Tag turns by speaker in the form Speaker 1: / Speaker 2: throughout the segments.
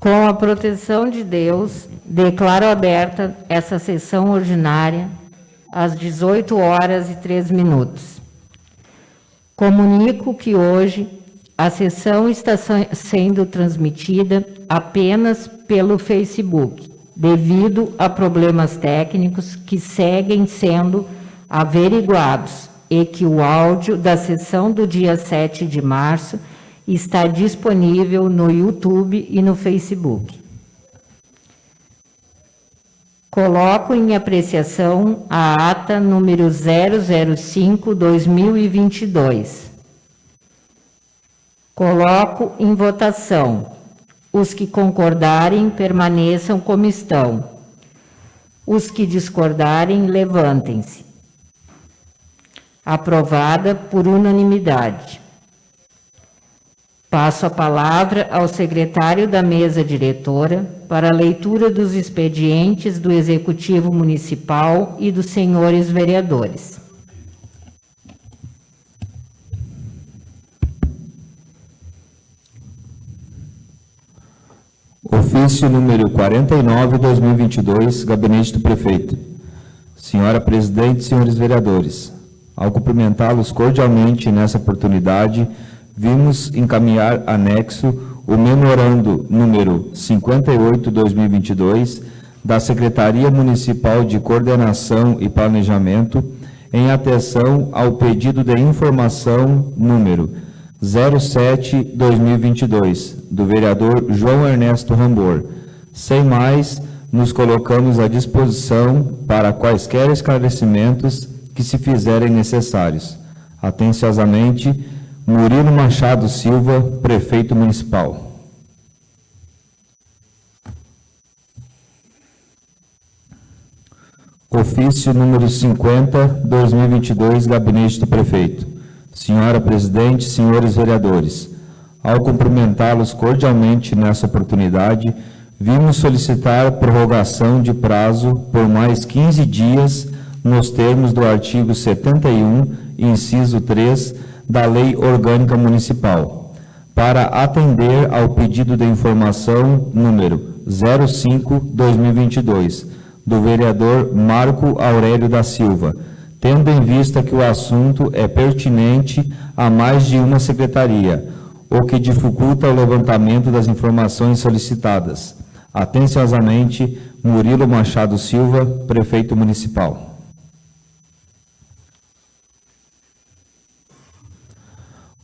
Speaker 1: Com a proteção de Deus, declaro aberta essa sessão ordinária às 18 horas e 3 minutos. Comunico que hoje a sessão está sendo transmitida apenas pelo Facebook, devido a problemas técnicos que seguem sendo averiguados e que o áudio da sessão do dia 7 de março está disponível no YouTube e no Facebook. Coloco em apreciação a ata número 005-2022. Coloco em votação. Os que concordarem, permaneçam como estão. Os que discordarem, levantem-se. Aprovada por unanimidade. Passo a palavra ao secretário da mesa diretora para a leitura dos expedientes do Executivo Municipal e dos senhores vereadores.
Speaker 2: Ofício número 49, 2022, Gabinete do Prefeito. Senhora Presidente, senhores vereadores, ao cumprimentá-los cordialmente nessa oportunidade, vimos encaminhar anexo o memorando número 58/2022 da Secretaria Municipal de Coordenação e Planejamento em atenção ao pedido de informação número 07/2022 do vereador João Ernesto Rambor. Sem mais, nos colocamos à disposição para quaisquer esclarecimentos que se fizerem necessários. Atenciosamente, Murilo Machado Silva, prefeito municipal. Ofício número 50, 2022, Gabinete do Prefeito. Senhora Presidente, senhores vereadores, ao cumprimentá-los cordialmente nessa oportunidade, vimos solicitar prorrogação de prazo por mais 15 dias nos termos do artigo 71, inciso 3, da Lei Orgânica Municipal, para atender ao pedido de informação número 05-2022, do vereador Marco Aurélio da Silva, tendo em vista que o assunto é pertinente a mais de uma secretaria, o que dificulta o levantamento das informações solicitadas. Atenciosamente, Murilo Machado Silva, Prefeito Municipal.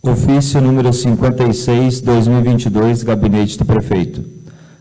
Speaker 2: Ofício número 56, 2022, Gabinete do Prefeito.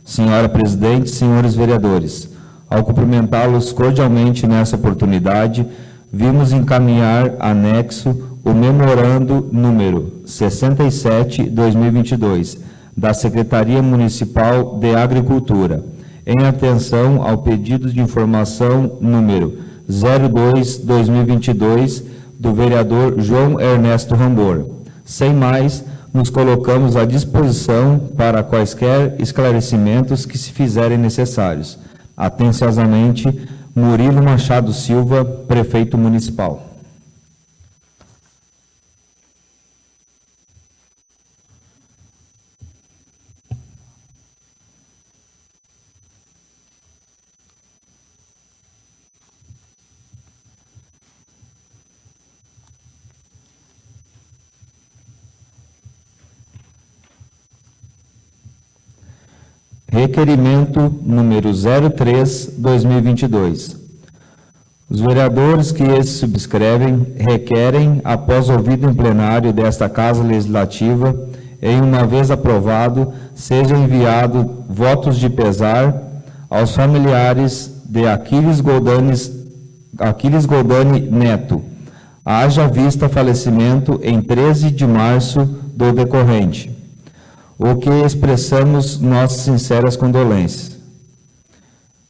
Speaker 2: Senhora Presidente, senhores vereadores, ao cumprimentá-los cordialmente nessa oportunidade, vimos encaminhar anexo o memorando número 67, 2022, da Secretaria Municipal de Agricultura, em atenção ao pedido de informação número 02, 2022, do vereador João Ernesto Rambor sem mais, nos colocamos à disposição para quaisquer esclarecimentos que se fizerem necessários. Atenciosamente, Murilo Machado Silva, Prefeito Municipal. Requerimento número 03-2022. Os vereadores que esse subscrevem requerem, após ouvido em plenário desta Casa Legislativa, em uma vez aprovado, seja enviado votos de pesar aos familiares de Aquiles Aquiles Goldani Neto, haja vista falecimento em 13 de março do decorrente o que expressamos nossas sinceras condolências.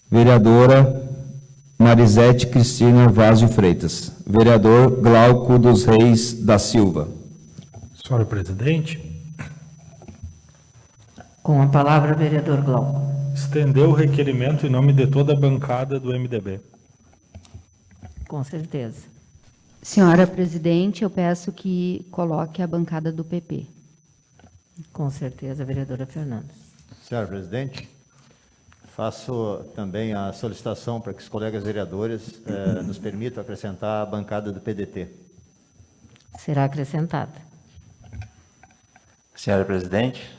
Speaker 2: Vereadora Marisete Cristina Vaz de Freitas. Vereador Glauco dos Reis da Silva.
Speaker 3: Senhora Presidente.
Speaker 1: Com a palavra, vereador Glauco.
Speaker 3: Estendeu o requerimento em nome de toda a bancada do MDB.
Speaker 1: Com certeza.
Speaker 4: Senhora Presidente, eu peço que coloque a bancada do PP.
Speaker 1: Com certeza, vereadora Fernanda.
Speaker 5: Senhor presidente, faço também a solicitação para que os colegas vereadores eh, nos permitam acrescentar a bancada do PDT.
Speaker 1: Será acrescentada.
Speaker 6: Senhora presidente,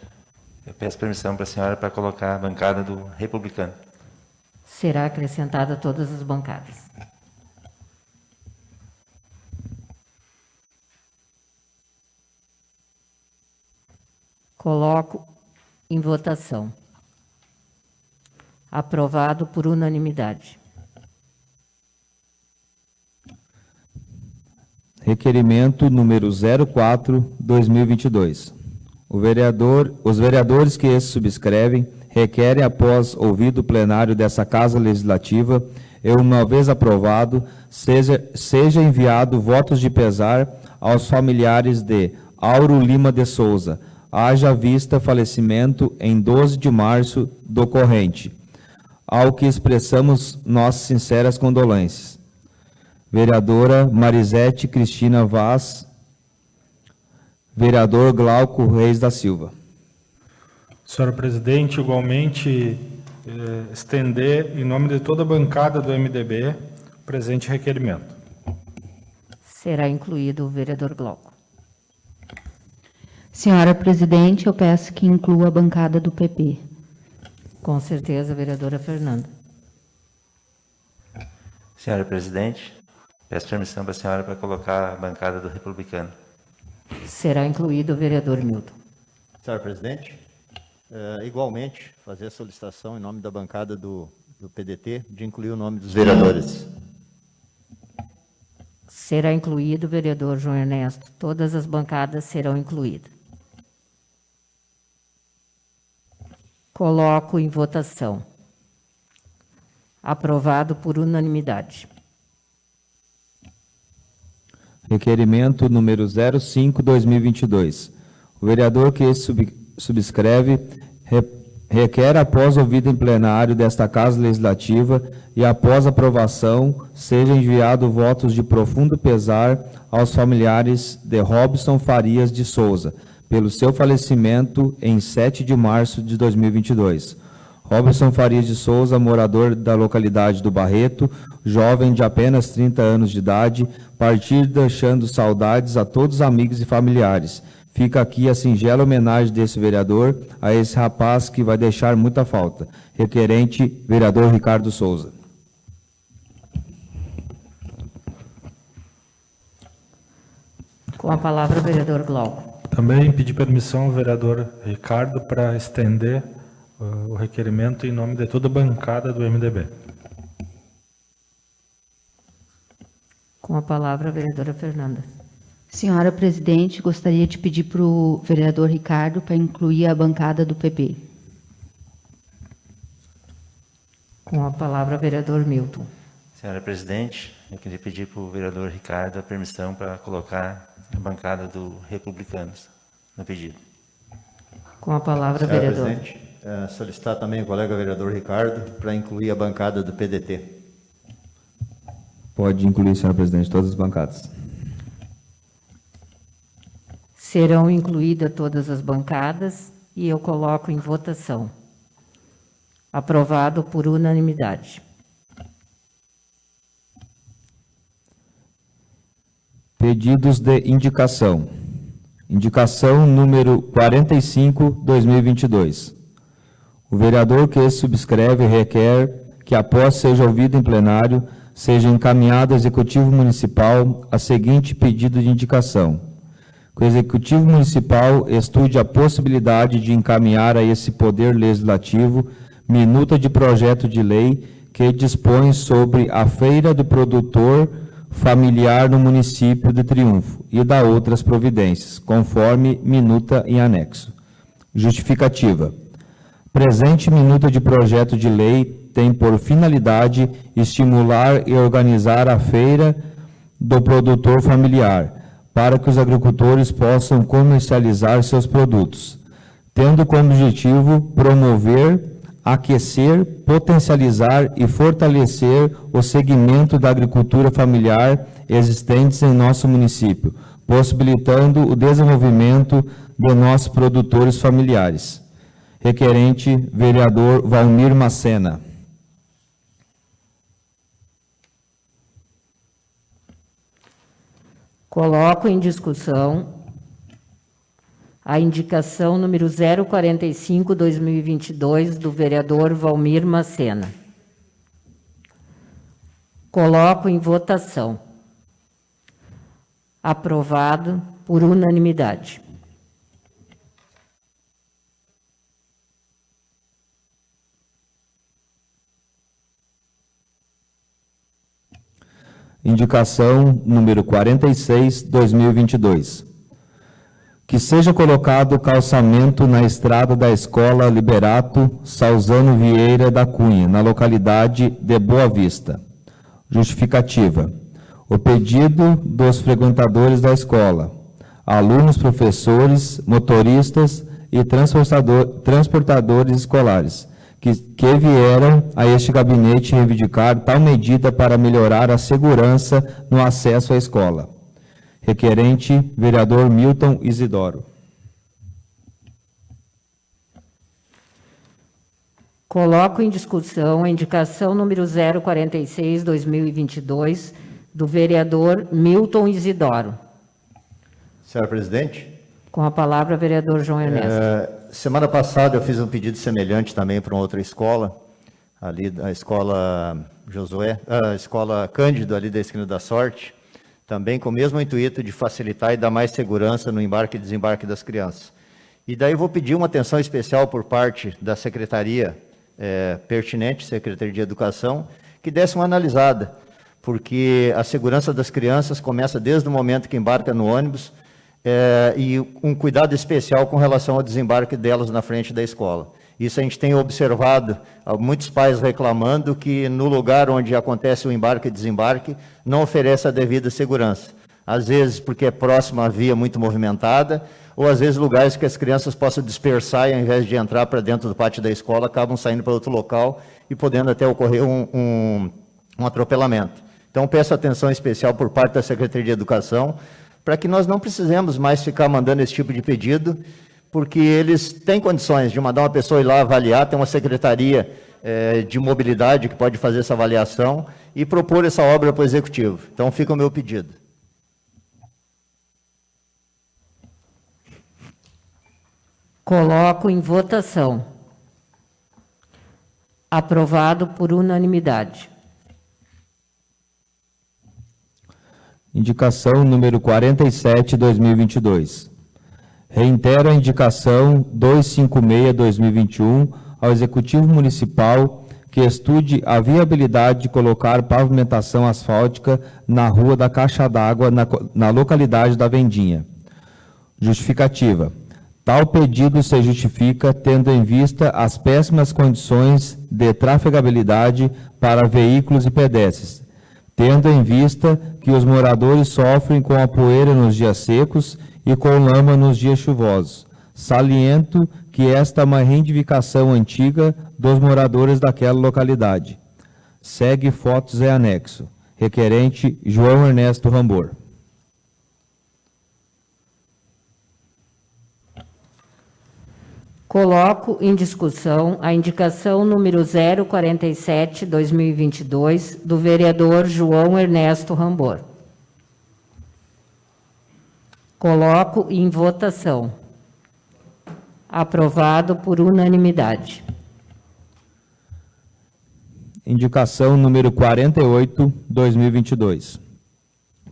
Speaker 6: eu peço permissão para a senhora para colocar a bancada do republicano.
Speaker 1: Será acrescentada todas as bancadas. Coloco em votação. Aprovado por unanimidade.
Speaker 2: Requerimento número 04-2022. O vereador, os vereadores que esse subscrevem requerem, após ouvido o plenário dessa Casa Legislativa, e uma vez aprovado, seja, seja enviado votos de pesar aos familiares de Auro Lima de Souza, haja vista falecimento em 12 de março do corrente, ao que expressamos nossas sinceras condolências. Vereadora Marisete Cristina Vaz, vereador Glauco Reis da Silva.
Speaker 3: Senhor presidente, igualmente eh, estender, em nome de toda a bancada do MDB, o presente requerimento.
Speaker 1: Será incluído o vereador Glauco.
Speaker 4: Senhora presidente, eu peço que inclua a bancada do PP.
Speaker 1: Com certeza, vereadora Fernanda.
Speaker 6: Senhora presidente, peço permissão para a senhora para colocar a bancada do republicano.
Speaker 1: Será incluído o vereador Milton.
Speaker 5: Senhor presidente, eh, igualmente fazer a solicitação em nome da bancada do, do PDT de incluir o nome dos vereadores.
Speaker 1: Será incluído o vereador João Ernesto. Todas as bancadas serão incluídas. Coloco em votação. Aprovado por unanimidade.
Speaker 2: Requerimento número 05-2022. O vereador que sub, subscreve re, requer, após ouvido em plenário desta Casa Legislativa e após aprovação, seja enviado votos de profundo pesar aos familiares de Robson Farias de Souza, pelo seu falecimento em 7 de março de 2022. Robson Farias de Souza, morador da localidade do Barreto, jovem de apenas 30 anos de idade, partir deixando saudades a todos os amigos e familiares. Fica aqui a singela homenagem desse vereador a esse rapaz que vai deixar muita falta. Requerente, vereador Ricardo Souza.
Speaker 1: Com a palavra, o vereador Glauco.
Speaker 3: Também pedir permissão ao vereador Ricardo para estender uh, o requerimento em nome de toda a bancada do MDB.
Speaker 1: Com a palavra, a vereadora Fernanda.
Speaker 4: Senhora presidente, gostaria de pedir para o vereador Ricardo para incluir a bancada do PP.
Speaker 1: Com a palavra, o vereador Milton.
Speaker 6: Senhora presidente, eu queria pedir para o vereador Ricardo a permissão para colocar a bancada do republicanos no pedido.
Speaker 1: Com a palavra,
Speaker 5: Senhor
Speaker 1: vereador.
Speaker 5: presidente, eh, solicitar também o colega vereador Ricardo para incluir a bancada do PDT.
Speaker 2: Pode incluir, senhor presidente, todas as bancadas.
Speaker 1: Serão incluídas todas as bancadas e eu coloco em votação. Aprovado por unanimidade.
Speaker 2: Pedidos de indicação. Indicação número 45, 2022. O vereador que subscreve requer que, após seja ouvido em plenário, seja encaminhado ao Executivo Municipal a seguinte pedido de indicação. Que o Executivo Municipal estude a possibilidade de encaminhar a esse Poder Legislativo minuta de projeto de lei que dispõe sobre a Feira do Produtor familiar no município de Triunfo e da outras providências, conforme minuta em anexo. Justificativa. Presente minuta de projeto de lei tem por finalidade estimular e organizar a feira do produtor familiar, para que os agricultores possam comercializar seus produtos, tendo como objetivo promover aquecer, potencializar e fortalecer o segmento da agricultura familiar existentes em nosso município, possibilitando o desenvolvimento de nossos produtores familiares. Requerente, vereador Valmir Macena.
Speaker 1: Coloco em discussão a indicação número 045-2022 do vereador Valmir Macena. Coloco em votação. Aprovado por unanimidade.
Speaker 2: Indicação número 46, 2022. Que seja colocado calçamento na estrada da Escola Liberato Salzano Vieira da Cunha, na localidade de Boa Vista. Justificativa. O pedido dos frequentadores da escola, alunos, professores, motoristas e transportador, transportadores escolares, que, que vieram a este gabinete reivindicar tal medida para melhorar a segurança no acesso à escola. Requerente, vereador Milton Isidoro.
Speaker 1: Coloco em discussão a indicação número 046-2022 do vereador Milton Isidoro.
Speaker 5: Senhora presidente,
Speaker 1: Com a palavra, vereador João Ernesto.
Speaker 5: eh, semana passada eu fiz um pedido semelhante também para uma outra escola, ali da escola Josué, a escola Cândido, ali da esquina da Sorte, também com o mesmo intuito de facilitar e dar mais segurança no embarque e desembarque das crianças. E daí vou pedir uma atenção especial por parte da secretaria eh, pertinente, Secretaria de Educação, que desse uma analisada, porque a segurança das crianças começa desde o momento que embarca no ônibus, é, e um cuidado especial com relação ao desembarque delas na frente da escola. Isso a gente tem observado, ah, muitos pais reclamando que no lugar onde acontece o embarque e desembarque, não oferece a devida segurança. Às vezes porque é próximo à via muito movimentada, ou às vezes lugares que as crianças possam dispersar e ao invés de entrar para dentro do pátio da escola, acabam saindo para outro local e podendo até ocorrer um, um, um atropelamento. Então peço atenção especial por parte da Secretaria de Educação, para que nós não precisemos mais ficar mandando esse tipo de pedido, porque eles têm condições de mandar uma pessoa ir lá avaliar, tem uma secretaria eh, de mobilidade que pode fazer essa avaliação e propor essa obra para o executivo. Então fica o meu pedido.
Speaker 1: Coloco em votação. Aprovado por unanimidade.
Speaker 2: Indicação número 47, 2022. Reitero a indicação 256-2021 ao Executivo Municipal que estude a viabilidade de colocar pavimentação asfáltica na Rua da Caixa d'Água, na, na localidade da Vendinha. Justificativa. Tal pedido se justifica tendo em vista as péssimas condições de trafegabilidade para veículos e pedestres, tendo em vista que os moradores sofrem com a poeira nos dias secos e com lama nos dias chuvosos. Saliento que esta é uma reivindicação antiga dos moradores daquela localidade. Segue fotos e anexo. Requerente João Ernesto Rambor.
Speaker 1: Coloco em discussão a indicação número 047-2022 do vereador João Ernesto Rambor. Coloco em votação. Aprovado por unanimidade.
Speaker 2: Indicação número 48, 2022.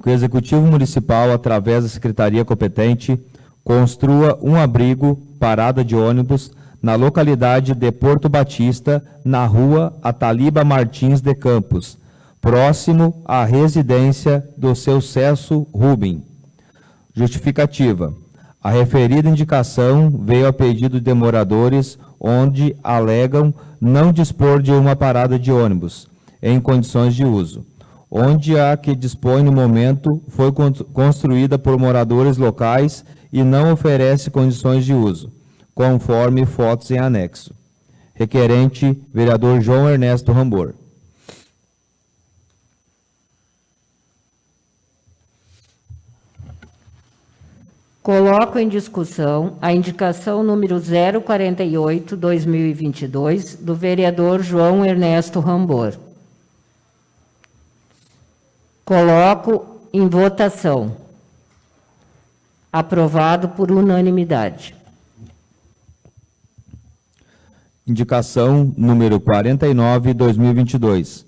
Speaker 2: Que o Executivo Municipal, através da Secretaria competente, construa um abrigo, parada de ônibus, na localidade de Porto Batista, na rua Ataliba Martins de Campos, próximo à residência do seu Cesso Rubem. Justificativa. A referida indicação veio a pedido de moradores, onde alegam não dispor de uma parada de ônibus em condições de uso, onde a que dispõe no momento foi con- construída por moradores locais e não oferece condições de uso, conforme fotos em anexo. Requerente, vereador João Ernesto Rambor.
Speaker 1: Coloco em discussão a indicação número 048-2022 do vereador João Ernesto Rambor. Coloco em votação. Aprovado por unanimidade.
Speaker 2: Indicação número 49, 2022.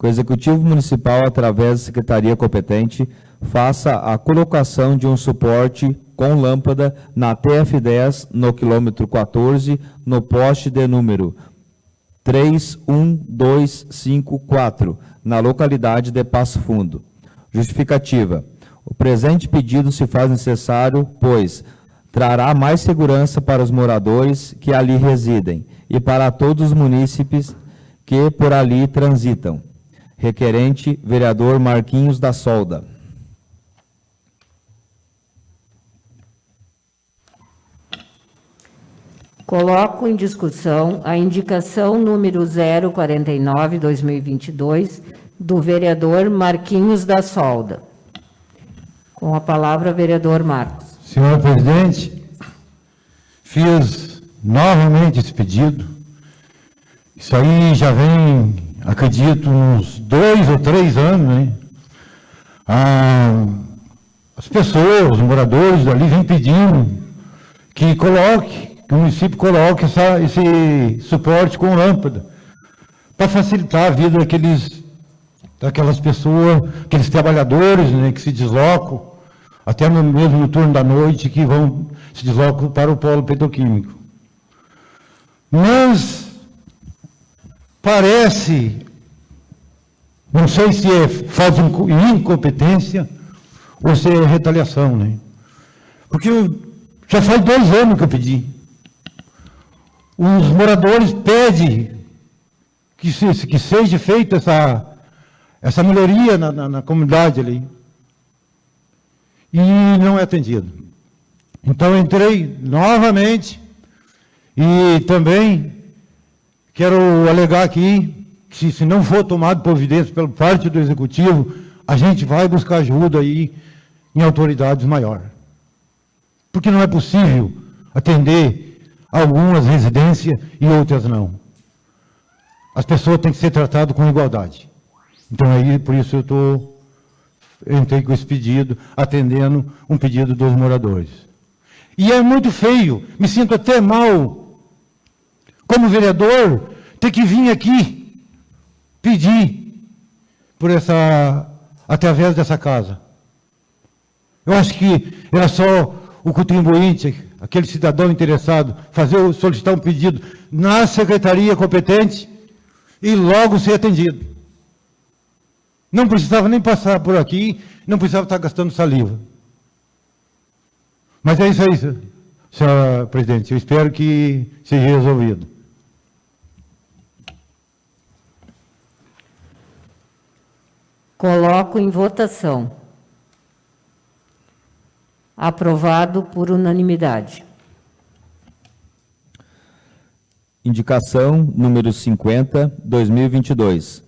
Speaker 2: Que o Executivo Municipal, através da Secretaria competente, faça a colocação de um suporte com lâmpada na TF10, no quilômetro 14, no poste de número 31254, na localidade de Passo Fundo. Justificativa. O presente pedido se faz necessário, pois trará mais segurança para os moradores que ali residem e para todos os munícipes que por ali transitam. Requerente, vereador Marquinhos da Solda.
Speaker 1: Coloco em discussão a indicação número 049-2022 do vereador Marquinhos da Solda. Com a palavra, vereador Marcos.
Speaker 7: Senhor presidente, fiz novamente esse pedido. Isso aí já vem, acredito, uns dois ou três anos, né? Ah, as pessoas, os moradores ali vêm pedindo que coloque, que o município coloque essa, esse suporte com lâmpada, para facilitar a vida daqueles, daquelas pessoas, aqueles trabalhadores né, que se deslocam, até no, mesmo no turno da noite, que vão se deslocam para o polo petroquímico. Mas parece, não sei se é falta de incompetência ou se é retaliação, né? Porque eu, já faz dois anos que eu pedi os moradores pedem que, se, que seja feita essa, essa melhoria na, na, na comunidade ali. E não é atendido. Então entrei novamente e também quero alegar aqui que se não for tomado providência pela parte do Executivo, a gente vai buscar ajuda aí em autoridades maiores. Porque não é possível atender algumas residências e outras não. As pessoas têm que ser tratadas com igualdade. Então, aí, por isso eu estou, entrei com esse pedido, atendendo um pedido dos moradores. E é muito feio, me sinto até mal, como vereador, ter que vir aqui pedir por essa, através dessa casa. Eu acho que era só o contribuinte aquele cidadão interessado, fazer, solicitar um pedido na secretaria competente e logo ser atendido. Não precisava nem passar por aqui, não precisava estar gastando saliva. Mas é isso aí, senhora presidente. Eu espero que seja resolvido.
Speaker 1: Coloco em votação. Aprovado por unanimidade.
Speaker 2: Indicação número 50, 2022.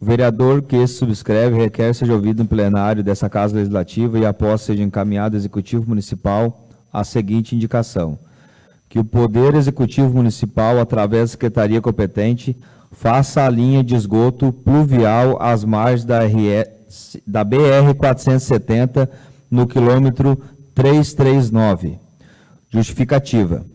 Speaker 2: O vereador que subscreve requer seja ouvido em plenário dessa Casa Legislativa e após seja encaminhado ao Executivo Municipal a seguinte indicação. Que o Poder Executivo Municipal, através da Secretaria competente, faça a linha de esgoto pluvial às margens da, da BR-470 no quilômetro 339. Justificativa.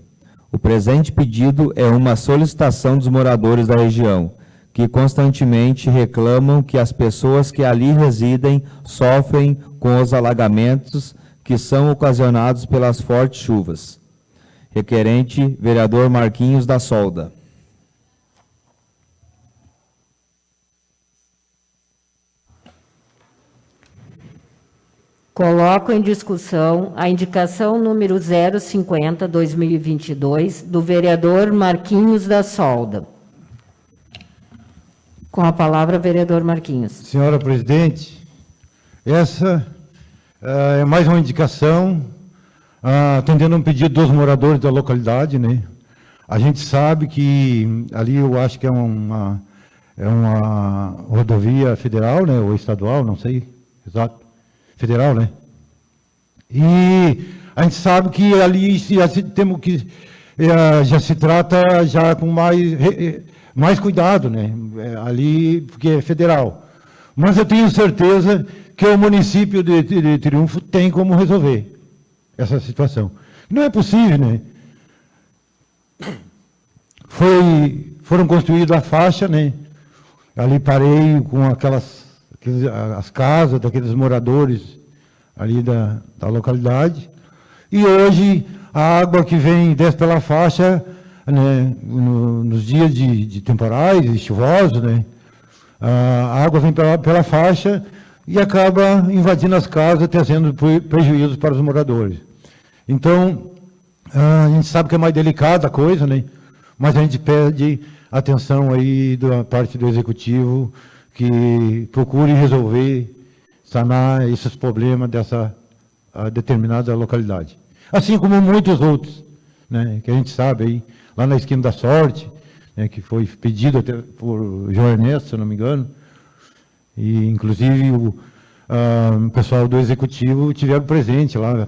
Speaker 2: O presente pedido é uma solicitação dos moradores da região, que constantemente reclamam que as pessoas que ali residem sofrem com os alagamentos que são ocasionados pelas fortes chuvas. Requerente, vereador Marquinhos da Solda.
Speaker 1: Coloco em discussão a indicação número 050-2022 do vereador Marquinhos da Solda. Com a palavra, vereador Marquinhos.
Speaker 7: Senhora presidente, essa uh, é mais uma indicação uh, atendendo um pedido dos moradores da localidade, né? A gente sabe que ali eu acho que é uma, é uma rodovia federal, né, ou estadual, não sei, exato federal, né? E a gente sabe que ali já se, temos que, eh, já se trata já com mais, eh, mais cuidado, né? Eh, ali, porque é federal. Mas eu tenho certeza que o município de, de Triunfo tem como resolver essa situação. Não é possível, né? Foi, foram construídas a faixa, né? Ali parei com aquelas, as casas daqueles moradores ali da, da localidade. E hoje a água que vem desce pela faixa, né, no, nos dias de, de temporais e chuvosos, né, a água vem pela, pela faixa e acaba invadindo as casas, trazendo prejuízos para os moradores. Então, a gente sabe que é mais delicada a coisa, né? mas a gente pede atenção aí da parte do Executivo, que procure resolver, sanar esses problemas dessa determinada localidade. Assim como muitos outros, né, que a gente sabe aí, lá na esquina da sorte, né, que foi pedido até por João Ernesto, se não me engano, e inclusive o, o pessoal do Executivo tiveram presente lá,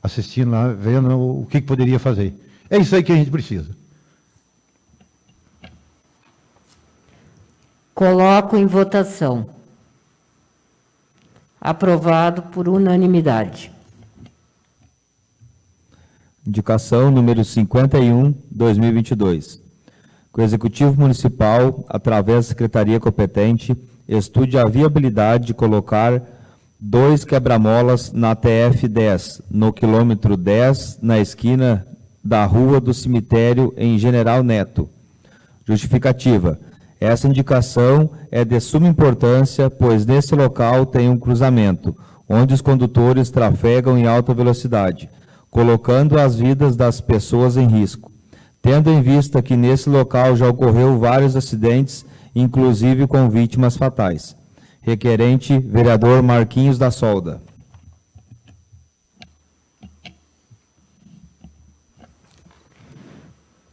Speaker 7: assistindo lá, vendo o que poderia fazer. É isso aí que a gente precisa.
Speaker 1: Coloco em votação. Aprovado por unanimidade.
Speaker 2: Indicação número 51, 2022. Que o Executivo Municipal, através da Secretaria competente, estude a viabilidade de colocar dois quebra-molas na TF 10, no quilômetro 10, na esquina da Rua do Cemitério, em General Neto. Justificativa. Essa indicação é de suma importância, pois nesse local tem um cruzamento, onde os condutores trafegam em alta velocidade, colocando as vidas das pessoas em risco. Tendo em vista que nesse local já ocorreu vários acidentes, inclusive com vítimas fatais. Requerente, vereador Marquinhos da Solda.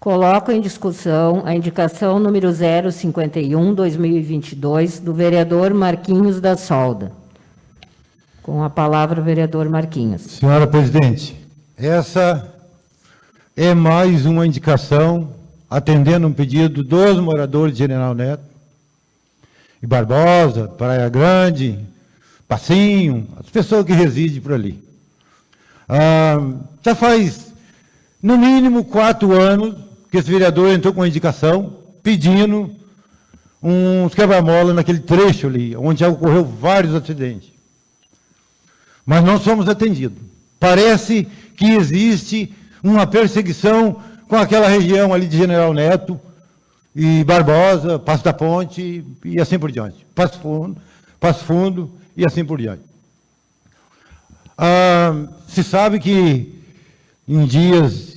Speaker 1: Coloco em discussão a indicação número 051-2022 do vereador Marquinhos da Solda. Com a palavra, vereador Marquinhos.
Speaker 7: Senhora presidente, essa é mais uma indicação atendendo um pedido dos moradores de General Neto, e Barbosa, Praia Grande, Passinho, as pessoas que residem por ali. Ah, já faz, no mínimo, quatro anos que esse vereador entrou com uma indicação pedindo uns quebra-mola naquele trecho ali, onde já ocorreu vários acidentes. Mas não somos atendidos. Parece que existe uma perseguição com aquela região ali de General Neto e Barbosa, Passo da Ponte e assim por diante. Passo Fundo, Passo Fundo e assim por diante. Ah, se sabe que em dias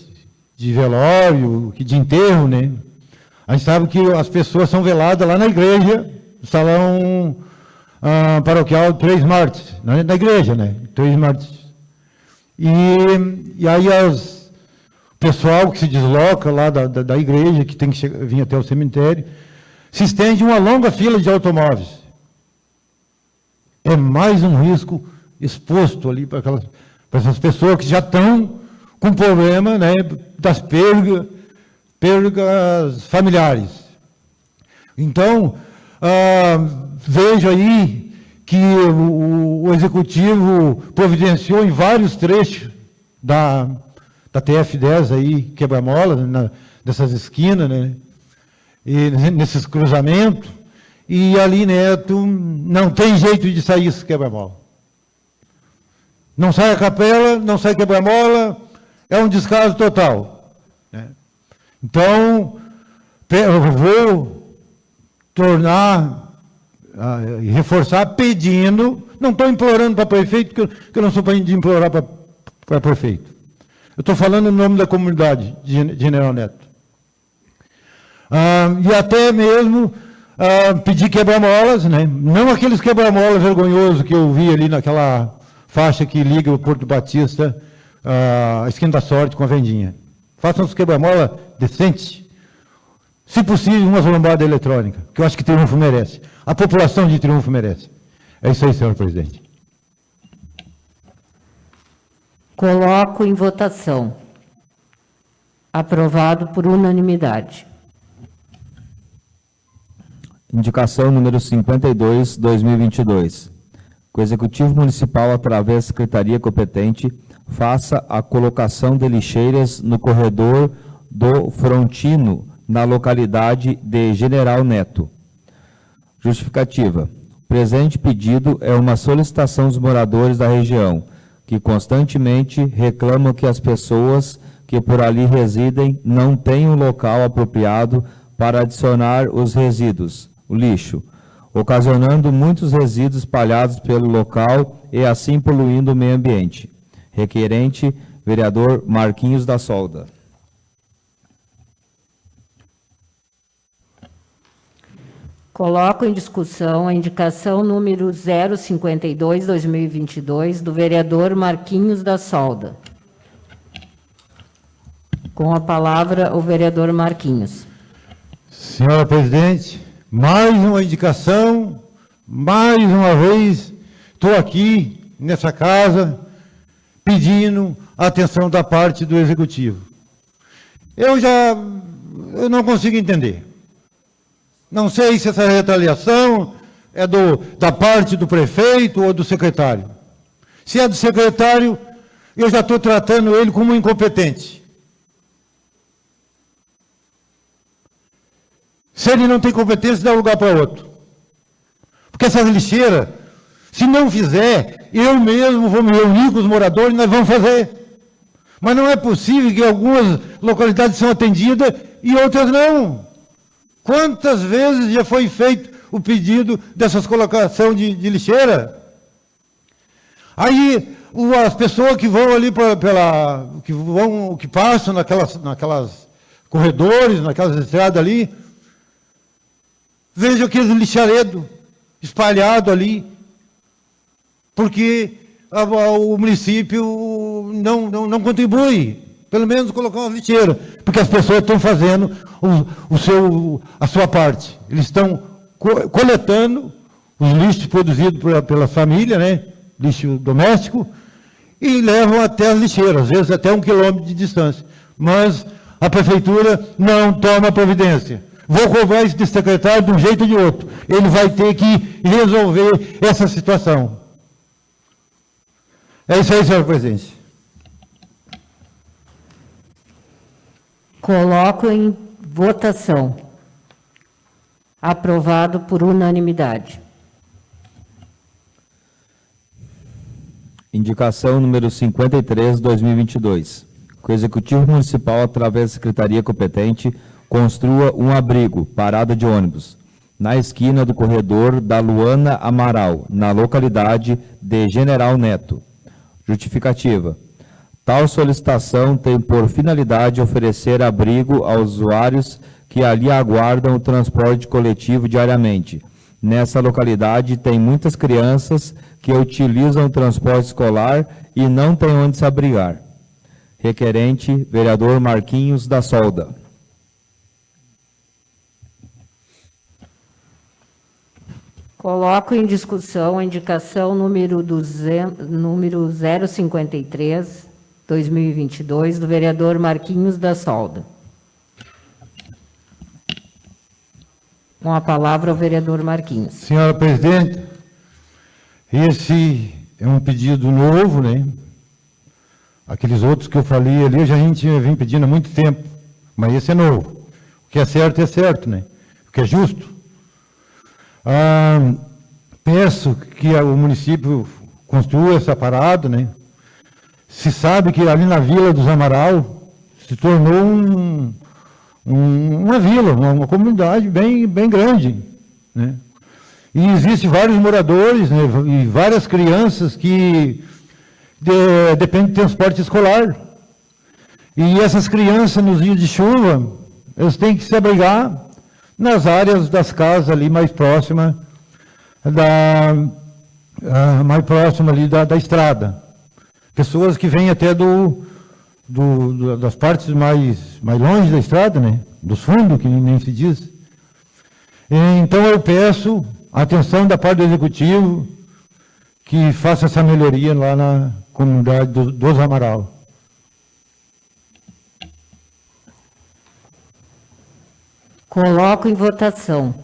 Speaker 7: de velório, de enterro, né? A gente sabe que as pessoas são veladas lá na igreja, no salão ah, paroquial Três Martes, na, na igreja, né? Três Martes. E, e aí as, o pessoal que se desloca lá da, da, da igreja, que tem que chegar, vir até o cemitério, se estende uma longa fila de automóveis. É mais um risco exposto ali para, aquelas, para essas pessoas que já estão com problema né, das perdas, perdas familiares. Então, ah, vejo aí que o, o, Executivo providenciou em vários trechos da, da TF-10 aí, quebra-mola, dessas esquinas, né, e nesses cruzamentos, e ali, Neto, não tem jeito de sair esse quebra-mola. Não sai a capela, não sai quebra-mola, é um descaso total. Né? Então, eu vou tornar reforçar pedindo, não estou implorando para prefeito, que eu, não sou para implorar para prefeito. Eu estou falando em nome da comunidade de General Neto. Uh, e até mesmo uh, pedir quebra-molas, né? não aqueles quebra-molas vergonhosos que eu vi ali naquela faixa que liga o Porto Batista a esquina da sorte com a vendinha. Façam os quebra-mola decentes. Se possível, uma lombada eletrônica, que eu acho que Triunfo merece. A população de Triunfo merece. É isso aí, senhor presidente.
Speaker 1: Coloco em votação. Aprovado por unanimidade.
Speaker 2: Indicação número 52, 2022. Que o Executivo Municipal, através da Secretaria competente, faça a colocação de lixeiras no corredor do Frontino, na localidade de General Neto. Justificativa. O presente pedido é uma solicitação dos moradores da região, que constantemente reclamam que as pessoas que por ali residem não têm um local apropriado para adicionar os resíduos, o lixo, ocasionando muitos resíduos espalhados pelo local e assim poluindo o meio ambiente. Requerente, vereador Marquinhos da Solda.
Speaker 1: Coloco em discussão a indicação número 052-2022 do vereador Marquinhos da Solda. Com a palavra, o vereador Marquinhos.
Speaker 7: Senhora presidente, mais uma indicação, mais uma vez, estou aqui nessa casa pedindo atenção da parte do executivo. Eu já eu não consigo entender. Não sei se essa retaliação é do, da parte do prefeito ou do secretário. Se é do secretário, eu já estou tratando ele como incompetente. Se ele não tem competência, dá lugar para outro. Porque essas lixeiras, se não fizer, eu mesmo vou me reunir com os moradores e nós vamos fazer. Mas não é possível que algumas localidades são atendidas e outras não. Quantas vezes já foi feito o pedido dessas colocação de, de lixeira? Aí as pessoas que vão ali pra, pela, que vão, que passam naquelas, naquelas corredores, naquelas estradas ali, vejam aqueles lixaredos espalhados ali, porque a, a, o município não, não, não contribui, pelo menos colocar uma lixeira, porque as pessoas estão fazendo o, o seu, a sua parte. Eles estão co coletando os lixos produzidos pela, pela família, né? lixo doméstico, e levam até as lixeiras, às vezes até um quilômetro de distância. Mas a prefeitura não toma providência. Vou cobrar esse secretário de um jeito ou de outro. Ele vai ter que resolver essa situação. É isso aí, senhor presidente.
Speaker 1: Coloco em votação. Aprovado por unanimidade.
Speaker 2: Indicação número 53, 2022. Que o Executivo Municipal, através da Secretaria competente, construa um abrigo, parada de ônibus, na esquina do corredor da Luana Amaral, na localidade de General Neto. Justificativa. Tal solicitação tem por finalidade oferecer abrigo aos usuários que ali aguardam o transporte coletivo diariamente. Nessa localidade tem muitas crianças que utilizam o transporte escolar e não têm onde se abrigar. Requerente, vereador Marquinhos da Solda.
Speaker 1: Coloco em discussão a indicação número, 200, número 053, 2022, do vereador Marquinhos da Solda. Com a palavra o vereador Marquinhos.
Speaker 7: Senhora presidente, esse é um pedido novo, né? Aqueles outros que eu falei ali, a gente vem pedindo há muito tempo, mas esse é novo. O que é certo é certo, né? O que é justo. Ah, peço que o município construa essa parada, né? Se sabe que ali na Vila dos Amaral se tornou um, um, uma vila, uma, uma, comunidade bem, bem grande. Né? E existem vários moradores né, e várias crianças que de, dependem de transporte escolar. E essas crianças, nos dias de chuva, eles têm que se abrigar nas áreas das casas ali mais próximas da, uh, mais próxima ali da, da estrada. Pessoas que vêm até do, do, do, das partes mais, mais longe da estrada, né? dos fundos, que nem se diz. Então eu peço a atenção da parte do Executivo, que faça essa melhoria lá na comunidade do, dos Amaral.
Speaker 1: Coloco em votação.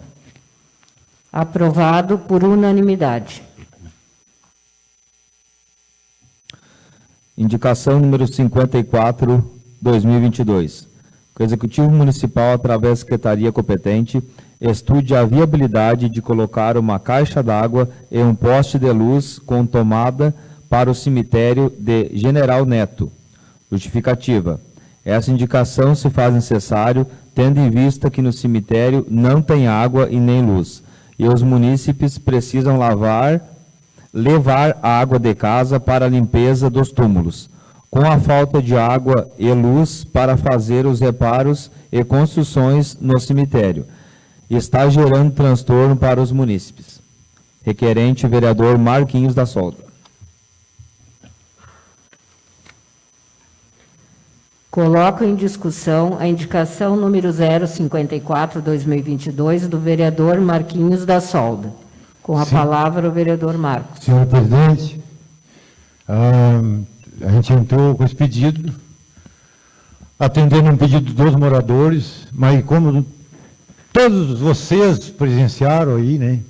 Speaker 1: Aprovado por unanimidade.
Speaker 2: Indicação número 54, 2022. Que o Executivo Municipal, através da Secretaria competente, estude a viabilidade de colocar uma caixa d'água e um poste de luz com tomada para o cemitério de General Neto. Justificativa. Essa indicação se faz necessário, tendo em vista que no cemitério não tem água e nem luz, e os munícipes precisam lavar, levar água de casa para a limpeza dos túmulos. Com a falta de água e luz para fazer os reparos e construções no cemitério, está gerando transtorno para os munícipes. Requerente, vereador Marquinhos da Solda.
Speaker 1: Coloco em discussão a indicação número 054-2022 do vereador Marquinhos da Solda. Com a
Speaker 7: Sim.
Speaker 1: palavra o vereador Marcos.
Speaker 7: Senhor presidente, ah, a gente entrou com esse pedido, atendendo um pedido dos moradores, mas como todos vocês presenciaram aí, né?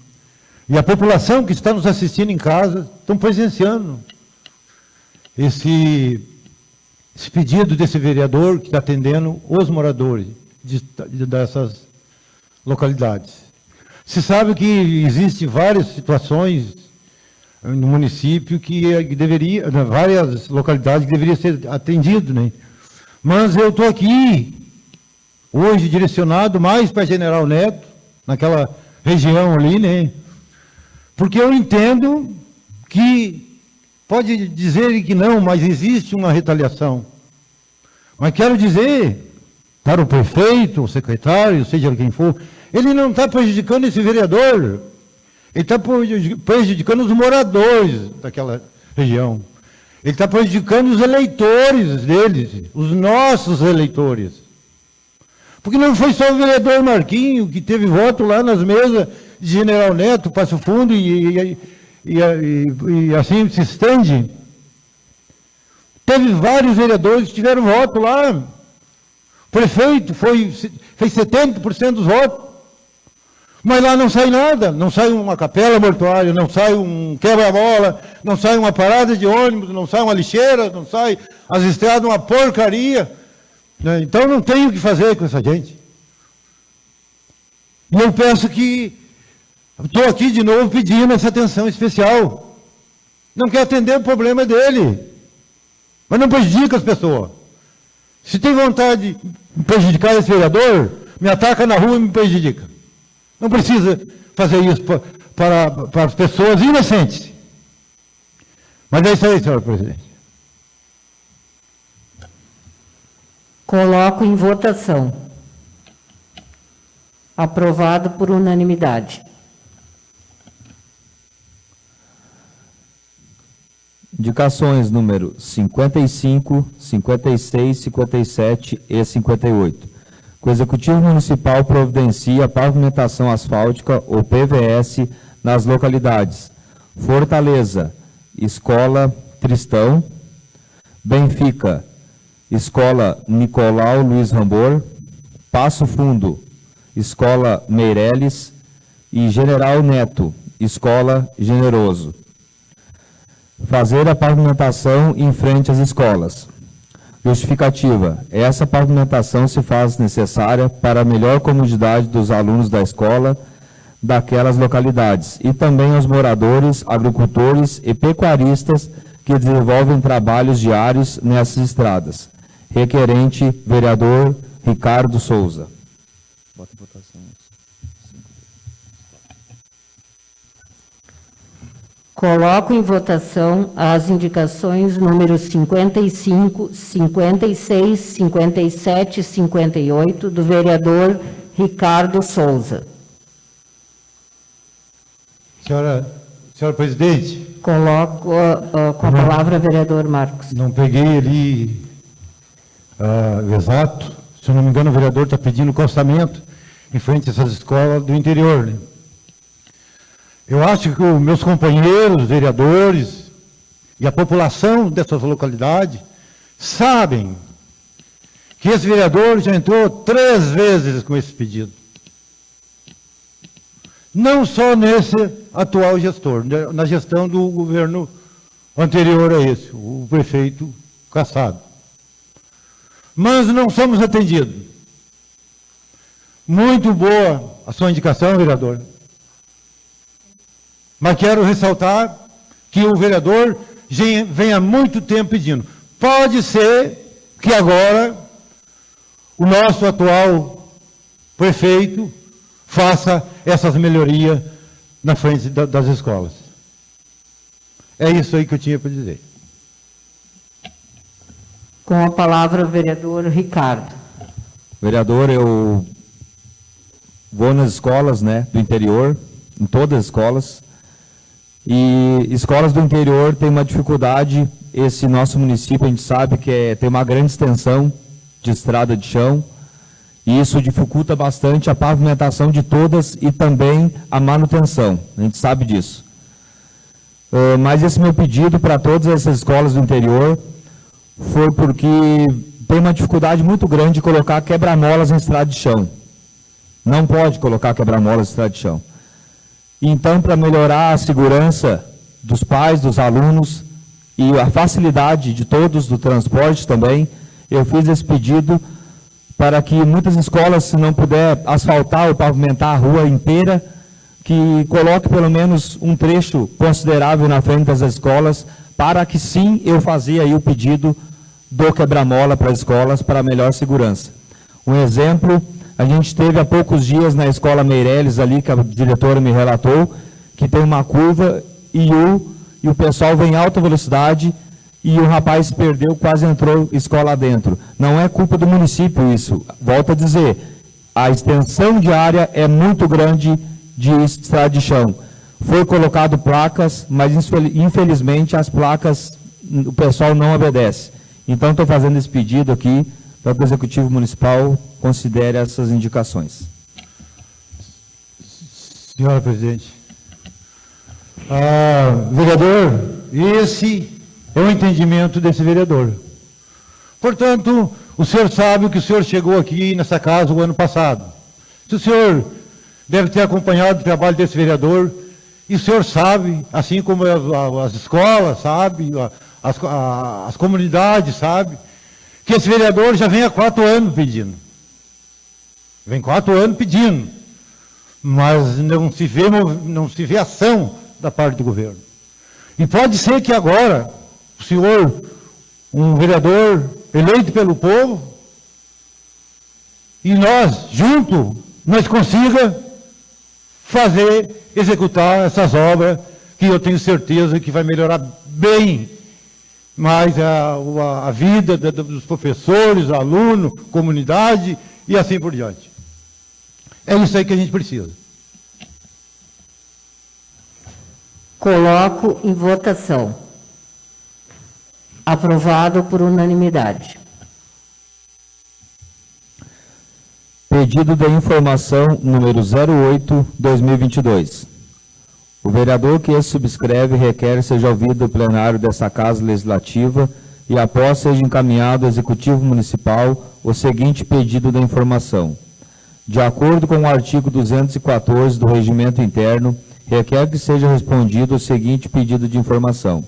Speaker 7: E a população que está nos assistindo em casa estão presenciando esse, esse pedido desse vereador que está atendendo os moradores de- de- dessas localidades. Se sabe que existem várias situações no município que, eh, deveria, várias localidades que deveriam ser atendido, né? Mas eu estou aqui hoje direcionado mais para General Neto, naquela região ali, né? Porque eu entendo que pode dizer que não, mas existe uma retaliação. Mas quero dizer para o prefeito, o secretário, seja quem for, ele não está prejudicando esse vereador, ele está prejudicando os moradores daquela região. Ele está prejudicando os eleitores deles, os nossos eleitores. Porque não foi só o vereador Marquinho que teve voto lá nas mesas de General Neto, Passo Fundo e, e, e, e- assim se estende. Teve vários vereadores que tiveram voto lá. Prefeito foi, fez 70% dos votos. Mas lá não sai nada, não sai uma capela mortuária, não sai um quebra-bola, não sai uma parada de ônibus, não sai uma lixeira, não sai as estradas uma porcaria. né? Então não tem o que fazer com essa gente. E eu peço que, estou aqui de novo pedindo essa atenção especial. Não quer atender o problema dele, mas não prejudica as pessoas. Se tem vontade de prejudicar esse vereador, me ataca na rua e me prejudica. Não precisa fazer isso pa- para, para as pessoas inocentes. Mas é isso aí, senhor presidente.
Speaker 1: Coloco em votação. Aprovado por unanimidade.
Speaker 2: Indicações número 55, 56, 57 e 58. Que o Executivo Municipal providencia a pavimentação asfáltica ou PVS nas localidades Fortaleza, Escola Tristão, Benfica, Escola Nicolau Luiz Rambor, Passo Fundo, Escola Meireles e General Neto, Escola Generoso fazer a pavimentação em frente às escolas. Justificativa. Essa pavimentação se faz necessária para a melhor comodidade dos alunos da escola daquelas localidades e também aos moradores, agricultores e pecuaristas que desenvolvem trabalhos diários nessas estradas. Requerente, vereador Ricardo Souza.
Speaker 1: Coloco em votação as indicações números 55, 56, 57 e 58 do vereador Ricardo Souza.
Speaker 7: Senhora, senhora presidente,
Speaker 1: Coloco ah, ah, com a palavra vereador Marcos.
Speaker 7: não peguei ali o exato. Se eu não me engano, o vereador está pedindo calçamento em frente a essas escolas do interior. Né? Eu acho que os meus companheiros, vereadores e a população dessas localidades sabem que esse vereador já entrou três vezes com esse pedido. Não só nesse atual gestor, né, na gestão do governo anterior a esse, o prefeito Cassado. Mas não somos atendidos. Muito boa a sua indicação, vereador. Mas quero ressaltar que o vereador vem há muito tempo pedindo. Pode ser que agora o nosso atual prefeito faça essas melhorias na frente das escolas. É isso aí que eu tinha para dizer.
Speaker 1: Com a palavra o vereador Ricardo.
Speaker 2: Vereador, eu vou nas escolas né, do interior, em todas as escolas, e escolas do interior têm uma dificuldade, esse nosso município a gente sabe que é, tem uma grande extensão de estrada de chão, e isso dificulta bastante a pavimentação de todas e também a manutenção, a gente sabe disso. Uh, mas esse meu pedido para todas essas escolas do interior foi porque tem uma dificuldade muito grande de colocar quebra-molas em estrada de chão. Não pode colocar quebra-molas em estrada de chão. Então, para melhorar a segurança dos pais, dos alunos e a facilidade de todos do transporte também, eu fiz esse pedido para que muitas escolas, se não puder asfaltar ou pavimentar a rua inteira, que coloque pelo menos um trecho considerável na frente das escolas, para que sim eu fazia aí o pedido do quebra-mola para as escolas para melhor segurança. Um exemplo, a gente teve há poucos dias na escola Meireles ali, que a diretora me relatou, que tem uma curva e o, e o pessoal vem em alta velocidade e o rapaz perdeu, quase entrou escola dentro. Não é culpa do município isso. Volto a dizer, a extensão de área é muito grande de estrada de chão. Foi colocado placas, mas infelizmente as placas o pessoal não obedece. Então estou fazendo esse pedido aqui para que o Executivo Municipal considere essas indicações.
Speaker 7: Senhora Presidente. Ah, vereador, esse é o entendimento desse vereador. Portanto, o senhor sabe que o senhor chegou aqui nessa casa o ano passado. Se o senhor deve ter acompanhado o trabalho desse vereador, e o senhor sabe, assim como as, as escolas, sabe, as, as comunidades, sabe, que esse vereador já vem há quatro anos pedindo. Vem quatro anos pedindo. Mas não se vê, não se vê ação da parte do governo. E pode ser que agora, o senhor, um vereador eleito pelo povo, e nós, junto, nós consiga fazer, executar essas obras que eu tenho certeza que vai melhorar bem mais a, a, a vida dos professores, aluno, comunidade e assim por diante. É isso aí que a gente precisa.
Speaker 1: Coloco em votação. Aprovado por unanimidade.
Speaker 2: Pedido de informação número 08-2022. O vereador que esse subscreve requer seja ouvido do plenário dessa Casa Legislativa e após seja encaminhado ao Executivo Municipal o seguinte pedido de informação. De acordo com o artigo 214 do Regimento Interno, requer que seja respondido o seguinte pedido de informação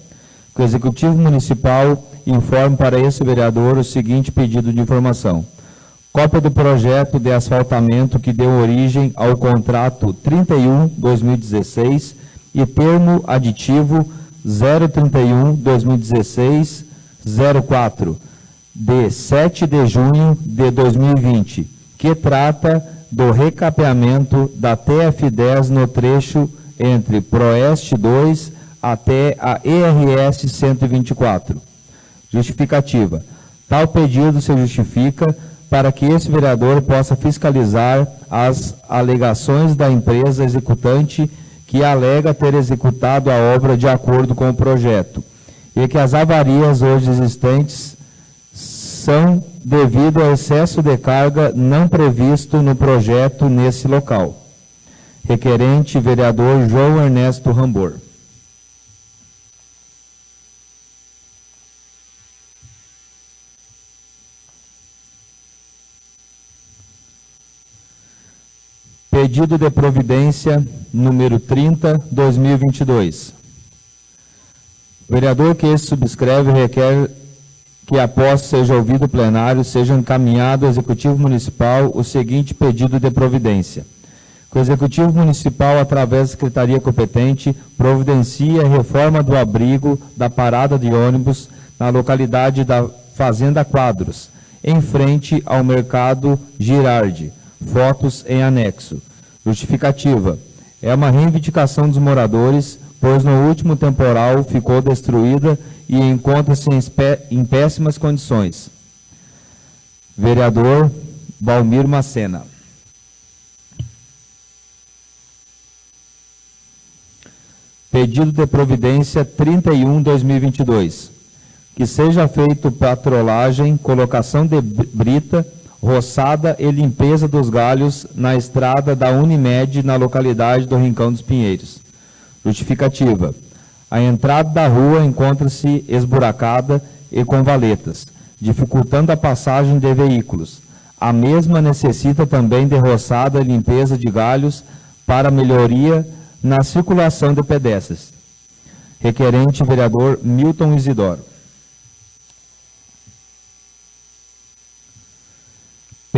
Speaker 2: que o Executivo Municipal informe para esse vereador o seguinte pedido de informação. Cópia do projeto de asfaltamento que deu origem ao contrato 31-2016 e termo aditivo 031-2016-04, de 7 de junho de 2020, que trata do recapeamento da TF10 no trecho entre Proeste 2 até a ERS 124. Justificativa. Tal pedido se justifica para que esse vereador possa fiscalizar as alegações da empresa executante que alega ter executado a obra de acordo com o projeto e que as avarias hoje existentes são devido ao excesso de carga não previsto no projeto nesse local. Requerente, vereador João Ernesto Rambor. Pedido de providência número 30, 2022. O vereador que esse subscreve requer que, após seja ouvido o plenário, seja encaminhado ao Executivo Municipal o seguinte pedido de providência. Que o Executivo Municipal, através da Secretaria competente, providencie a reforma do abrigo da parada de ônibus na localidade da Fazenda Quadros, em frente ao Mercado Girardi. Fotos em anexo. Justificativa. É uma reivindicação dos moradores, pois no último temporal ficou destruída e encontra-se em, péssimas condições. Vereador Balmir Macena. Pedido de providência 31-2022. Que seja feito patrolagem, colocação de brita, roçada e limpeza dos galhos na estrada da Unimed na localidade do Rincão dos Pinheiros. Justificativa. A entrada da rua encontra-se esburacada e com valetas, dificultando a passagem de veículos. A mesma necessita também de roçada e limpeza de galhos para melhoria na circulação de pedestres. Requerente vereador Milton Isidoro.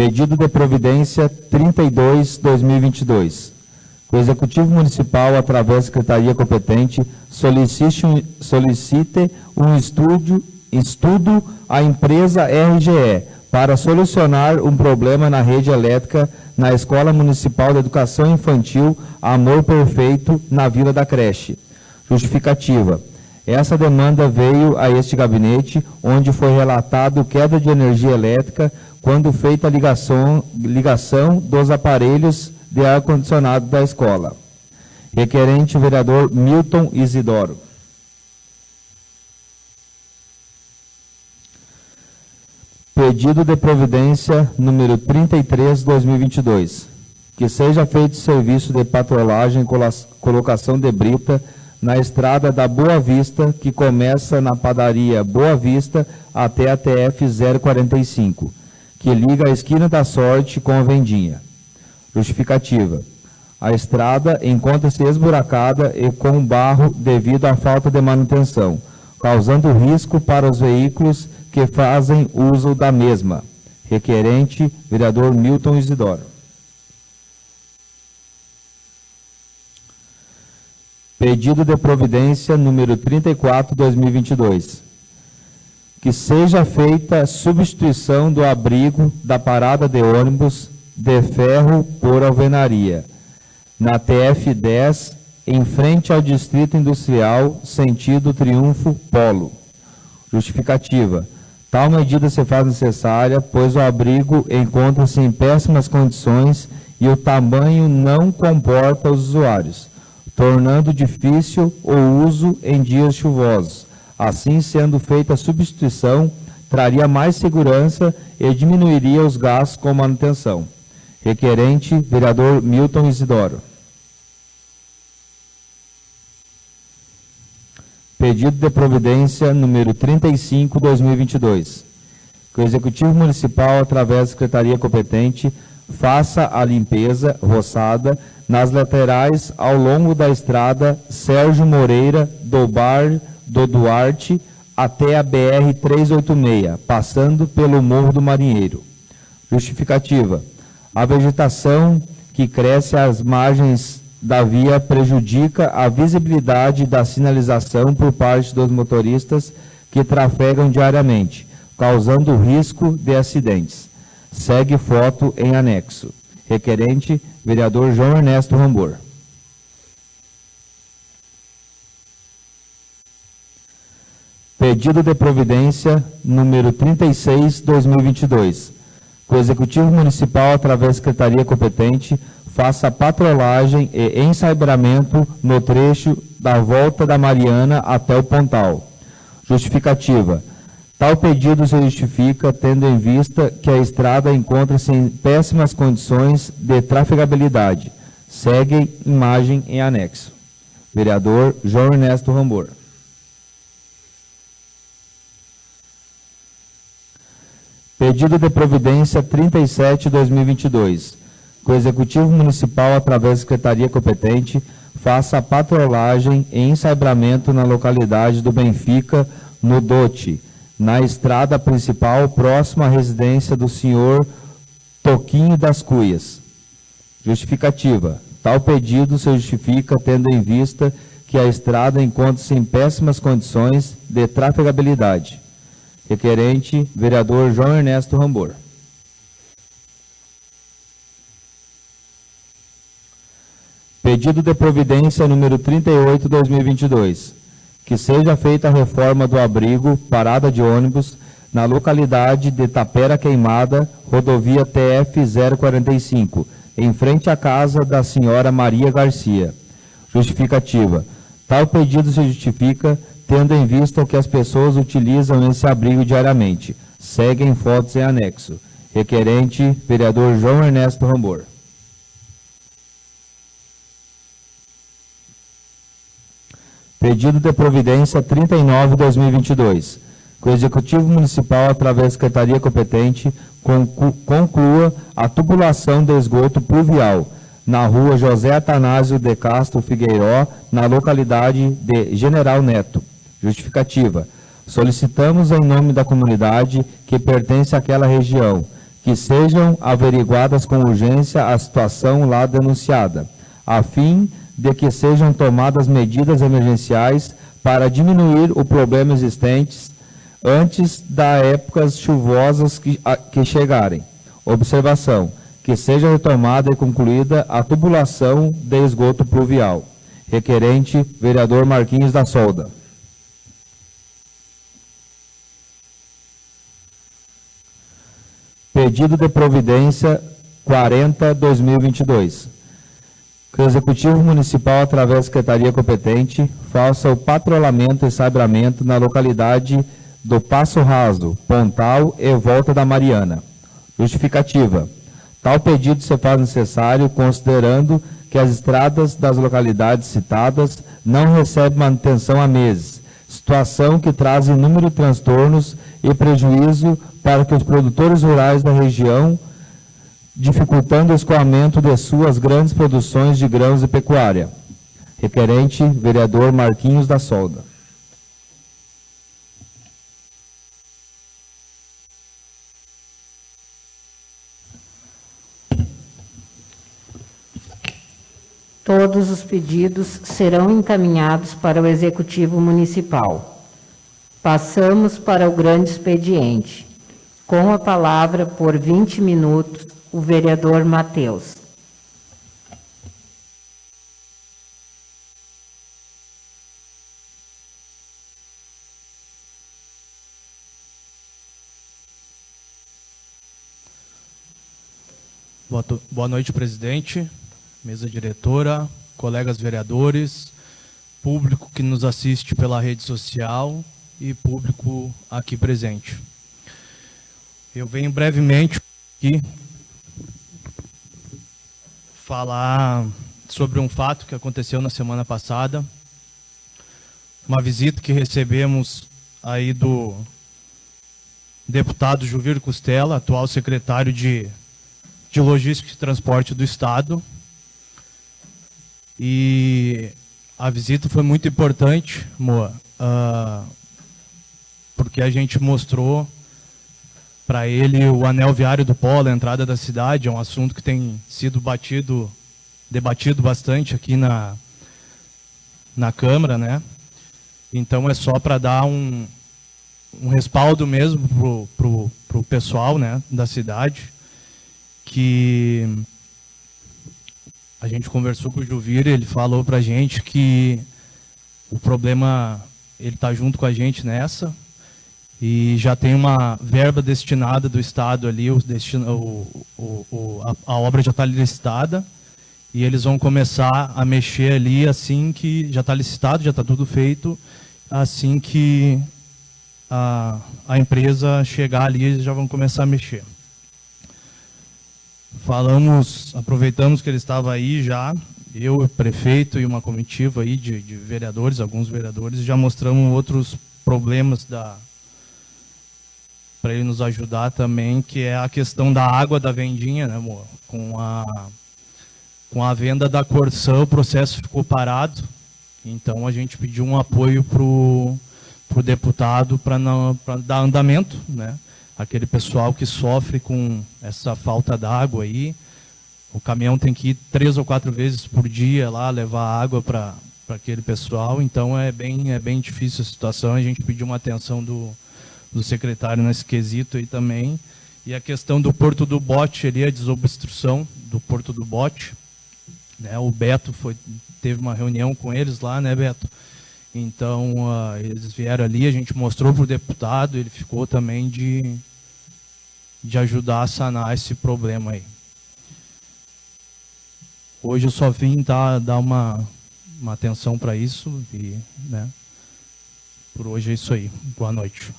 Speaker 2: Pedido de providência 32-2022. O Executivo Municipal, através da Secretaria competente, solicite um, solicite um estudo, estudo à empresa RGE para solucionar um problema na rede elétrica na Escola Municipal de Educação Infantil Amor Perfeito, na Vila da Creche. Justificativa. Essa demanda veio a este gabinete, onde foi relatado queda de energia elétrica quando feita a ligação, ligação dos aparelhos de ar-condicionado da escola. Requerente o vereador Milton Isidoro. Pedido de providência número 33, 2022. Que seja feito serviço de patrolagem e colocação de brita na estrada da Boa Vista, que começa na padaria Boa Vista até a TF 045 que liga a esquina da Sorte com a Vendinha. Justificativa. A estrada encontra-se esburacada e com barro devido à falta de manutenção, causando risco para os veículos que fazem uso da mesma. Requerente, vereador Milton Isidoro. Pedido de providência número 34, 2022 que seja feita substituição do abrigo da parada de ônibus de ferro por alvenaria, na TF10, em frente ao Distrito Industrial, sentido Triunfo Polo. Justificativa. Tal medida se faz necessária, pois o abrigo encontra-se em péssimas condições e o tamanho não comporta os usuários, tornando difícil o uso em dias chuvosos Assim, sendo feita a substituição, traria mais segurança e diminuiria os gastos com manutenção. Requerente, vereador Milton Isidoro. Pedido de providência número 35, 2022. Que o Executivo Municipal, através da Secretaria competente, faça a limpeza roçada nas laterais ao longo da estrada Sérgio Moreira do Bar do Duarte até a BR-386, passando pelo Morro do Marinheiro. Justificativa. A vegetação que cresce às margens da via prejudica a visibilidade da sinalização por parte dos motoristas que trafegam diariamente, causando risco de acidentes. Segue foto em anexo. Requerente, vereador João Ernesto Rambor. Pedido de providência número 36, 2022. Que o Executivo Municipal, através da Secretaria competente, faça patrolagem e ensairamento no trecho da volta da Mariana até o Pontal. Justificativa. Tal pedido se justifica tendo em vista que a estrada encontra-se em péssimas condições de trafegabilidade, Segue imagem em anexo. Vereador João Ernesto Rambor. Pedido de providência 37-2022. Que o Executivo Municipal, através da Secretaria competente, faça a patrolagem e ensabramento na localidade do Benfica, no Dote, na estrada principal próxima à residência do senhor Toquinho das Cuias. Justificativa. Tal pedido se justifica tendo em vista que a estrada encontra-se em péssimas condições de trafegabilidade. Requerente, vereador João Ernesto Rambor. Pedido de providência número 38, 2022. Que seja feita a reforma do abrigo parada de ônibus na localidade de Tapera Queimada, rodovia TF 045, em frente à casa da senhora Maria Garcia. Justificativa. Tal pedido se justifica tendo em vista que as pessoas utilizam esse abrigo diariamente. Seguem fotos em anexo. Requerente, vereador João Ernesto Rambor. Pedido de providência 39-2022. Que o Executivo Municipal, através da Secretaria competente, conclua a tubulação de esgoto pluvial na rua José Atanásio de Castro Figueiró, na localidade de General Neto. Justificativa. Solicitamos em nome da comunidade que pertence àquela região que sejam averiguadas com urgência a situação lá denunciada, a fim de que sejam tomadas medidas emergenciais para diminuir o problema existente antes das épocas chuvosas que, a, que chegarem. Observação: que seja retomada e concluída a tubulação de esgoto pluvial. Requerente, vereador Marquinhos da Solda. Pedido de providência 40-2022. Que o Executivo Municipal, através da Secretaria competente, faça o patrulhamento e sabramento na localidade do Passo Raso, Pontal e Volta da Mariana. Justificativa. Tal pedido se faz necessário considerando que as estradas das localidades citadas não recebem manutenção há meses, situação que traz inúmeros transtornos e prejuízo para que os produtores rurais da região, dificultando o escoamento de suas grandes produções de grãos e pecuária. Requerente, vereador Marquinhos da Solda.
Speaker 1: Todos os pedidos serão encaminhados para o Executivo Municipal. Passamos para o grande expediente. Com a palavra, por 20 minutos, o vereador Matheus.
Speaker 8: Boa noite, presidente, mesa diretora, colegas vereadores, público que nos assiste pela rede social e público aqui presente. Eu venho brevemente aqui falar sobre um fato que aconteceu na semana passada, uma visita que recebemos aí do deputado Juvir Costela, atual secretário de, de Logística e Transporte do Estado, e a visita foi muito importante, Moa, uh, porque a gente mostrou para ele o anel viário do polo, a entrada da cidade, é um assunto que tem sido batido, debatido bastante aqui na, na Câmara, né? Então é só para dar um, um respaldo mesmo pro, pro, pro pessoal né, da cidade, que a gente conversou com o Juvir, ele falou para a gente que o problema, ele está junto com a gente nessa, e já tem uma verba destinada do Estado ali, o destino, o, o, a, a, obra já está licitada, e eles vão começar a mexer ali assim que já está licitado, já está tudo feito, assim que a, a empresa chegar ali, eles já vão começar a mexer. falamos, aproveitamos que ele estava aí já, eu, o prefeito e uma comitiva aí de, de vereadores, alguns vereadores, já mostramos outros problemas da para ele nos ajudar também, que é a questão da água da vendinha, né, amor? Com a com a venda da Corsã, o processo ficou parado. Então a gente pediu um apoio pro pro deputado para dar andamento, né? Aquele pessoal que sofre com essa falta d'água aí, o caminhão tem que ir três ou quatro vezes por dia lá levar água para aquele pessoal, então é bem, é bem difícil a situação. A gente pediu uma atenção do, do secretário nesse quesito aí também. E a questão do Porto do Bote ali, a desobstrução do Porto do Bote. Né? O Beto foi, teve uma reunião com eles lá, né, Beto? Então, uh, eles vieram ali, a gente mostrou para o deputado, ele ficou também de, de ajudar a sanar esse problema aí. Hoje eu só vim dar, dar uma, uma atenção para isso e, né, por hoje é isso aí. Boa noite.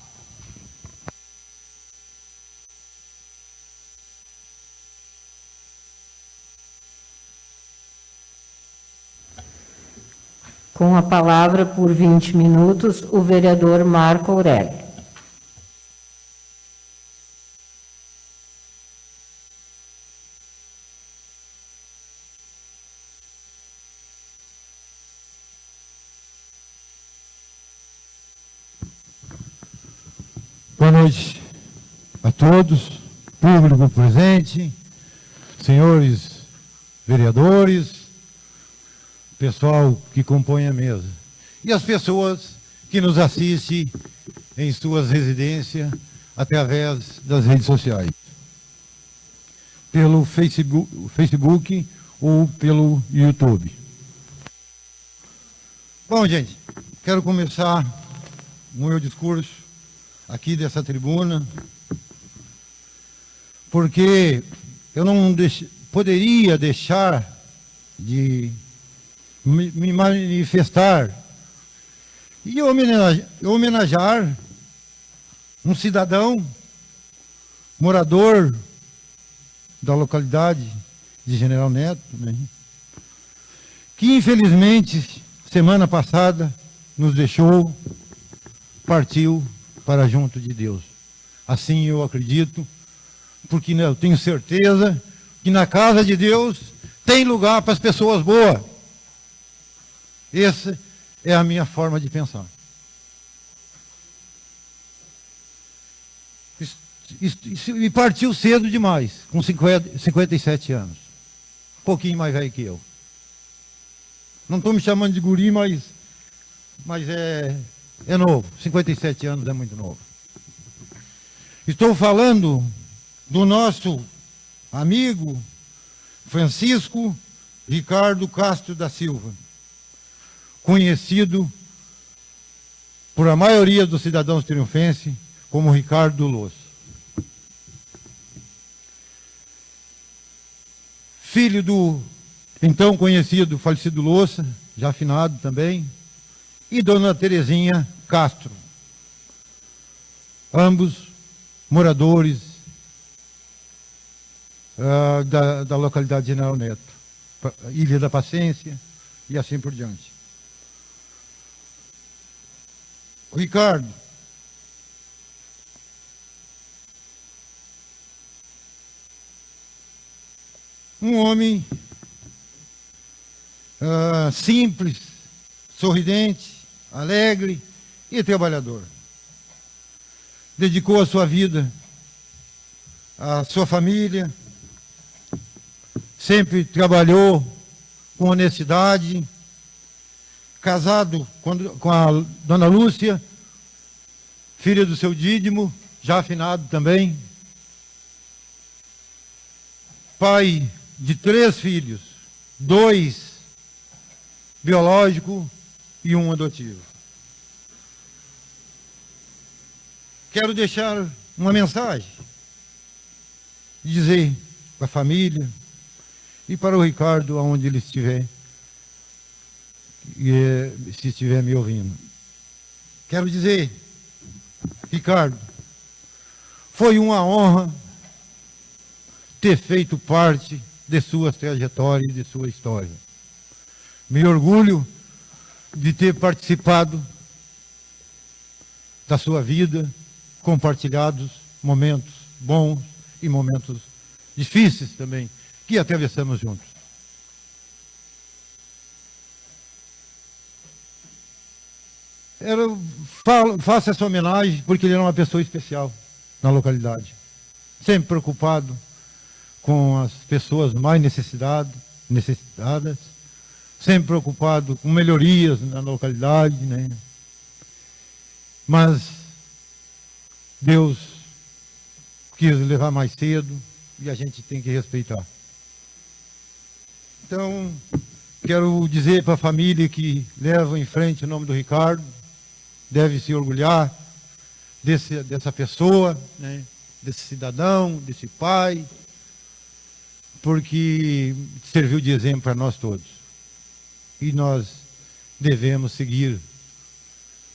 Speaker 1: Com a palavra por 20 minutos, o vereador Marco Aurélio.
Speaker 7: Boa noite a todos, público presente, senhores vereadores, pessoal que compõe a mesa e as pessoas que nos assistem em suas residências através das redes sociais, pelo Facebook, Facebook ou pelo YouTube. Bom, gente, quero começar o meu discurso aqui dessa tribuna, porque eu não deix poderia deixar de me, manifestar e homenagear, um cidadão morador da localidade de General Neto, né, que infelizmente semana passada nos deixou, partiu para junto de Deus. Assim eu acredito, porque eu tenho certeza que na casa de Deus tem lugar para as pessoas boas. Essa é a minha forma de pensar. E partiu cedo demais, com 50, 57 anos. Um pouquinho mais velho que eu. Não estou me chamando de guri, mas, mas é, é novo, 57 anos é muito novo. Estou falando do nosso amigo Francisco Ricardo Castro da Silva, conhecido por a maioria dos cidadãos triunfenses como Ricardo Losso. Filho do então conhecido falecido Louça, já afinado também, e Dona Terezinha Castro. Ambos moradores uh, da, da localidade de General Neto, Ilha da Paciência e assim por diante. Ricardo, um homem uh, simples, sorridente, alegre e trabalhador. Dedicou a sua vida à sua família, sempre trabalhou com honestidade, casado com a dona Lúcia, filha do seu Dídimo, já afinado também, pai de três filhos, dois biológicos e um adotivo. Quero deixar uma mensagem, dizer para a família e para o Ricardo, aonde ele estiver, e, eh, se estiver me ouvindo. Quero dizer, Ricardo, foi uma honra ter feito parte de sua trajetória e de sua história. Me orgulho de ter participado da sua vida, compartilhados momentos bons e momentos difíceis também, que atravessamos juntos. Era, faço essa homenagem porque ele era uma pessoa especial na localidade. Sempre preocupado com as pessoas mais necessitadas, necessitadas sempre preocupado com melhorias na localidade, né? Mas Deus quis levar mais cedo e a gente tem que respeitar. Então, quero dizer para a família que leva em frente o nome do Ricardo, deve se orgulhar desse, dessa pessoa, né? desse cidadão, desse pai, porque serviu de exemplo para nós todos. E nós devemos seguir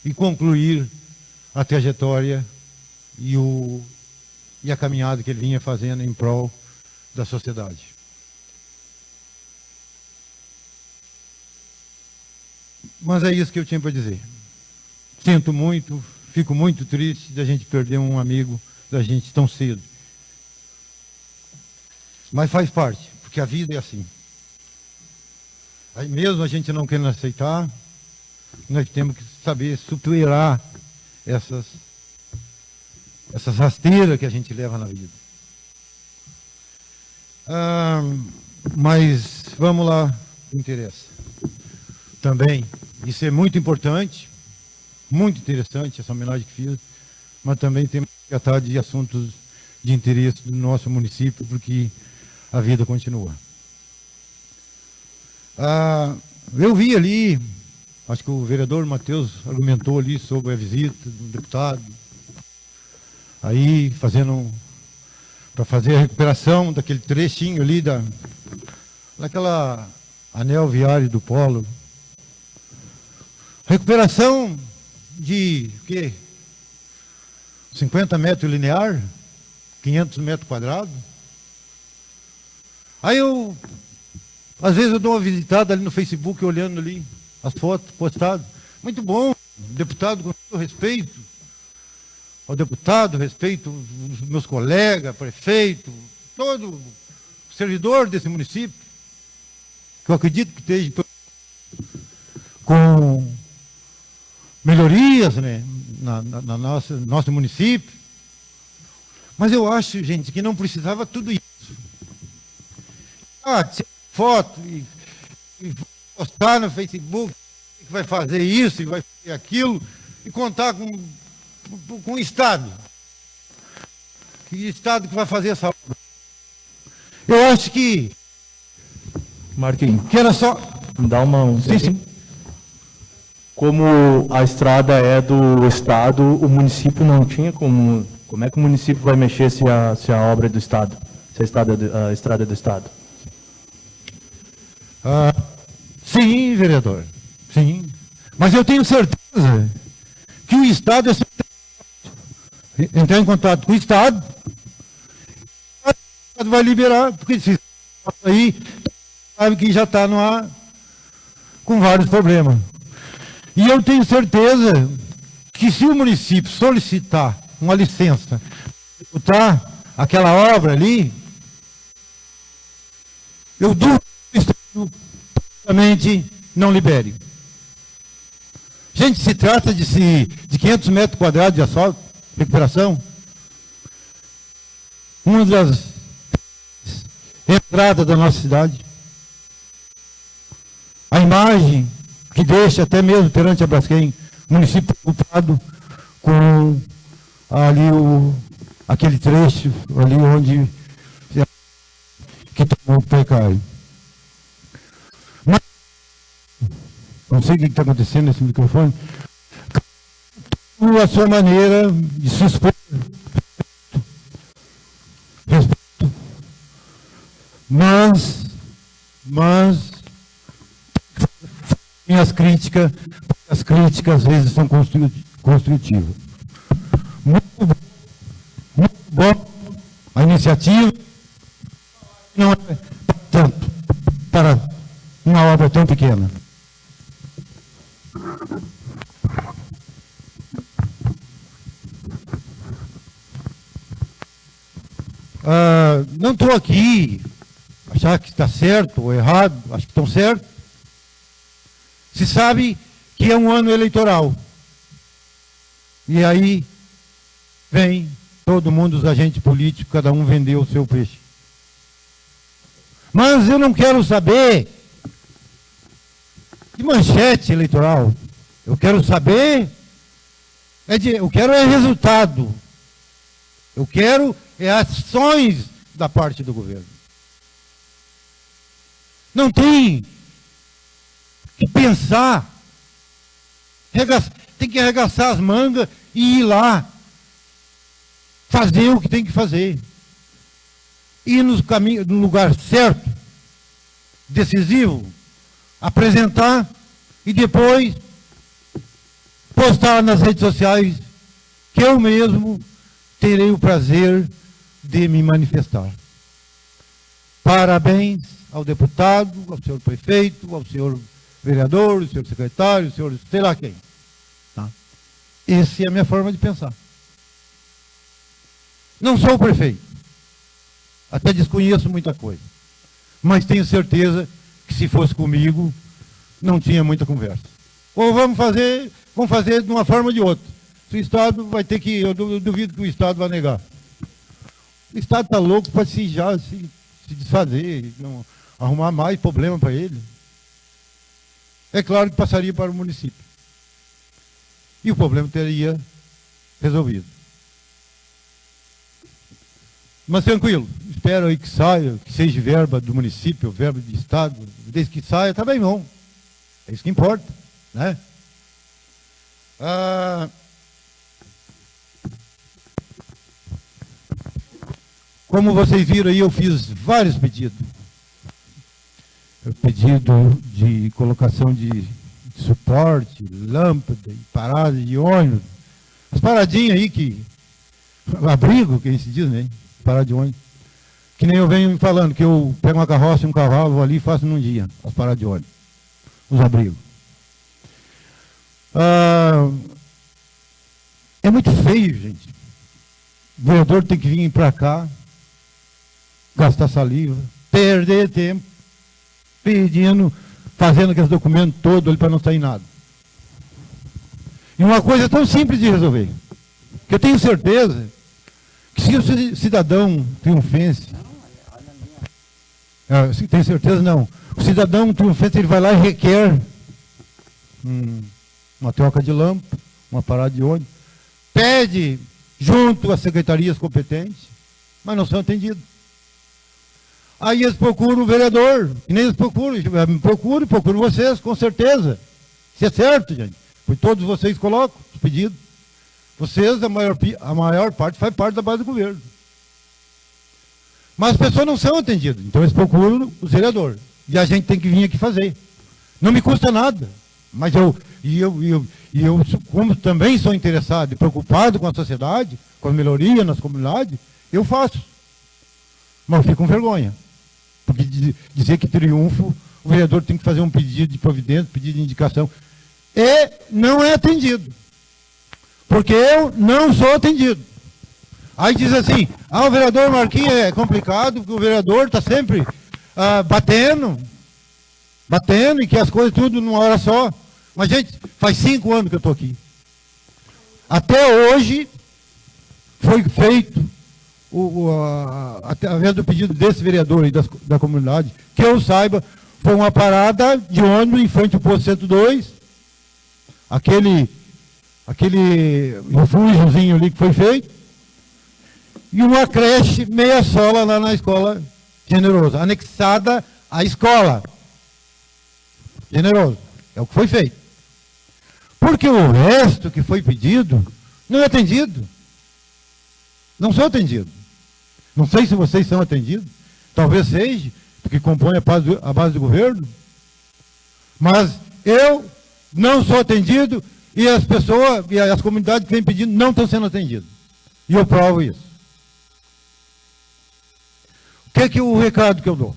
Speaker 7: e concluir a trajetória e, o, e a caminhada que ele vinha fazendo em prol da sociedade. Mas é isso que eu tinha para dizer. Sinto muito, fico muito triste da gente perder um amigo da gente tão cedo. Mas faz parte, porque a vida é assim. Aí mesmo a gente não querendo aceitar, nós temos que saber superar essas, essas rasteiras que a gente leva na vida. Ah, mas vamos lá, interessa. Também, isso é muito importante, muito interessante essa homenagem que fiz, mas também temos que tratar de assuntos de interesse do nosso município, porque a vida continua. Ah, eu vi ali, acho que o vereador Matheus argumentou ali sobre a visita do deputado, aí fazendo, para fazer a recuperação daquele trechinho ali da, daquela anel viário do polo. Recuperação de, o quê? 50 metros linear, 500 metros quadrados. Aí eu às vezes eu dou uma visitada ali no Facebook, olhando ali as fotos postadas. Muito bom, deputado, com todo respeito ao deputado, respeito aos meus colegas, prefeito, todo servidor desse município, que eu acredito que esteja com melhorias né, na, na, na nossa, nosso município. Mas eu acho, gente, que não precisava tudo isso. Ah, foto e, e postar no Facebook que vai fazer isso e vai fazer aquilo e contar com, com o Estado. Que Estado que vai fazer essa obra. Eu acho que.
Speaker 8: Marquinhos.
Speaker 7: Que era só.
Speaker 8: Dá uma. Um
Speaker 7: sim, sim.
Speaker 8: Como a estrada é do Estado, o município não tinha como. Como é que o município vai mexer se a, se a obra é do Estado? Se a estrada, é a estrada é do Estado?
Speaker 7: Ah, sim, vereador. Sim. Mas eu tenho certeza que o Estado é entrar em contato com o Estado, o Estado vai liberar, porque se aí sabe que já está com vários problemas. E eu tenho certeza que se o município solicitar uma licença para aquela obra ali, eu duvido Somente não libere. Gente, se trata de, se, de 500 metros quadrados de asfalto, recuperação. Uma das entradas da nossa cidade. A imagem que deixa até mesmo perante a Braskem, município preocupado com ali o, aquele trecho ali onde que tomou o precário. não sei o que está acontecendo nesse microfone, a sua maneira de se expor. Respeito. Mas, mas, as críticas, as críticas às vezes são construtivas. Muito bom, muito bom a iniciativa, não é tanto para uma obra tão pequena. Ah, não estou aqui achar que está certo ou errado, acho que estão certos. Se sabe que é um ano eleitoral. E aí vem todo mundo, os agentes políticos, cada um vendeu o seu peixe. Mas eu não quero saber de manchete eleitoral. Eu quero saber, é de, eu quero é resultado. Eu quero é ações da parte do governo. Não tem pensar, tem que arregaçar as mangas e ir lá, fazer o que tem que fazer. Ir no, caminho, no lugar certo, decisivo, apresentar e depois postar nas redes sociais que eu mesmo terei o prazer de me manifestar. Parabéns ao deputado, ao senhor prefeito, ao senhor vereador, ao senhor secretário, ao senhor sei lá quem. Tá? Essa é a minha forma de pensar. Não sou o prefeito. Até desconheço muita coisa. Mas tenho certeza que se fosse comigo, não tinha muita conversa. Ou vamos fazer, vamos fazer de uma forma ou de outra. Se o Estado vai ter que, eu duvido que o Estado vai negar. O Estado está louco para se já se, se desfazer, não, arrumar mais problema para ele. É claro que passaria para o município. E o problema teria resolvido. Mas tranquilo, espero aí que saia, que seja verba do município, verba do Estado, desde que saia, está bem bom. É isso que importa, né? Ah, como vocês viram aí, eu fiz vários pedidos. Pedido de colocação de suporte, lâmpada, parada de ônibus. As paradinhas aí que... Abrigo, que a gente diz, né? Parada de ônibus. Que nem eu venho falando, que eu pego uma carroça e um cavalo, vou ali e faço num dia, as paradas de ônibus os abrigos. Ah, é muito feio, gente. O vereador tem que vir para cá, gastar saliva, perder tempo, pedindo, fazendo aqueles documentos todos ali para não sair nada. E uma coisa tão simples de resolver, que eu tenho certeza que se o cidadão triunfense, ah, tenho certeza não, o cidadão triunfante ele vai lá e requer hum, uma troca de lâmpada, uma parada de ônibus, pede junto às secretarias competentes, mas não são atendidos. Aí eles procuram o vereador, e nem eles procuram, me procuram, procuram vocês, com certeza. Isso é certo, gente. Pois todos vocês colocam os pedidos. Vocês, a maior, a maior parte, faz parte da base do governo. Mas as pessoas não são atendidas, então eles procuram o vereador. E a gente tem que vir aqui fazer. Não me custa nada. Mas eu, e eu, e eu, e eu como também sou interessado e preocupado com a sociedade, com a melhoria nas comunidades, eu faço. Mas eu fico com vergonha. Porque dizer que triunfo, o vereador tem que fazer um pedido de providência, pedido de indicação. E não é atendido. Porque eu não sou atendido. Aí diz assim, ah, o vereador Marquinhos é complicado, porque o vereador está sempre ah, batendo, batendo e que as coisas tudo numa hora só. Mas, gente, faz cinco anos que eu estou aqui. Até hoje foi feito, o, o, a, através do pedido desse vereador aí da, da comunidade, que eu saiba, foi uma parada de ônibus em frente ao posto 102, aquele, aquele refúgiozinho ali que foi feito, e uma creche meia sola lá na escola generoso, anexada à escola. Generoso. É o que foi feito. Porque o resto que foi pedido não é atendido. Não sou atendido. Não sei se vocês são atendidos. Talvez seja, porque compõe a base do, a base do governo. Mas eu não sou atendido e as pessoas e as comunidades que vêm pedindo não estão sendo atendidas. E eu provo isso. O que que, que o recado que eu dou?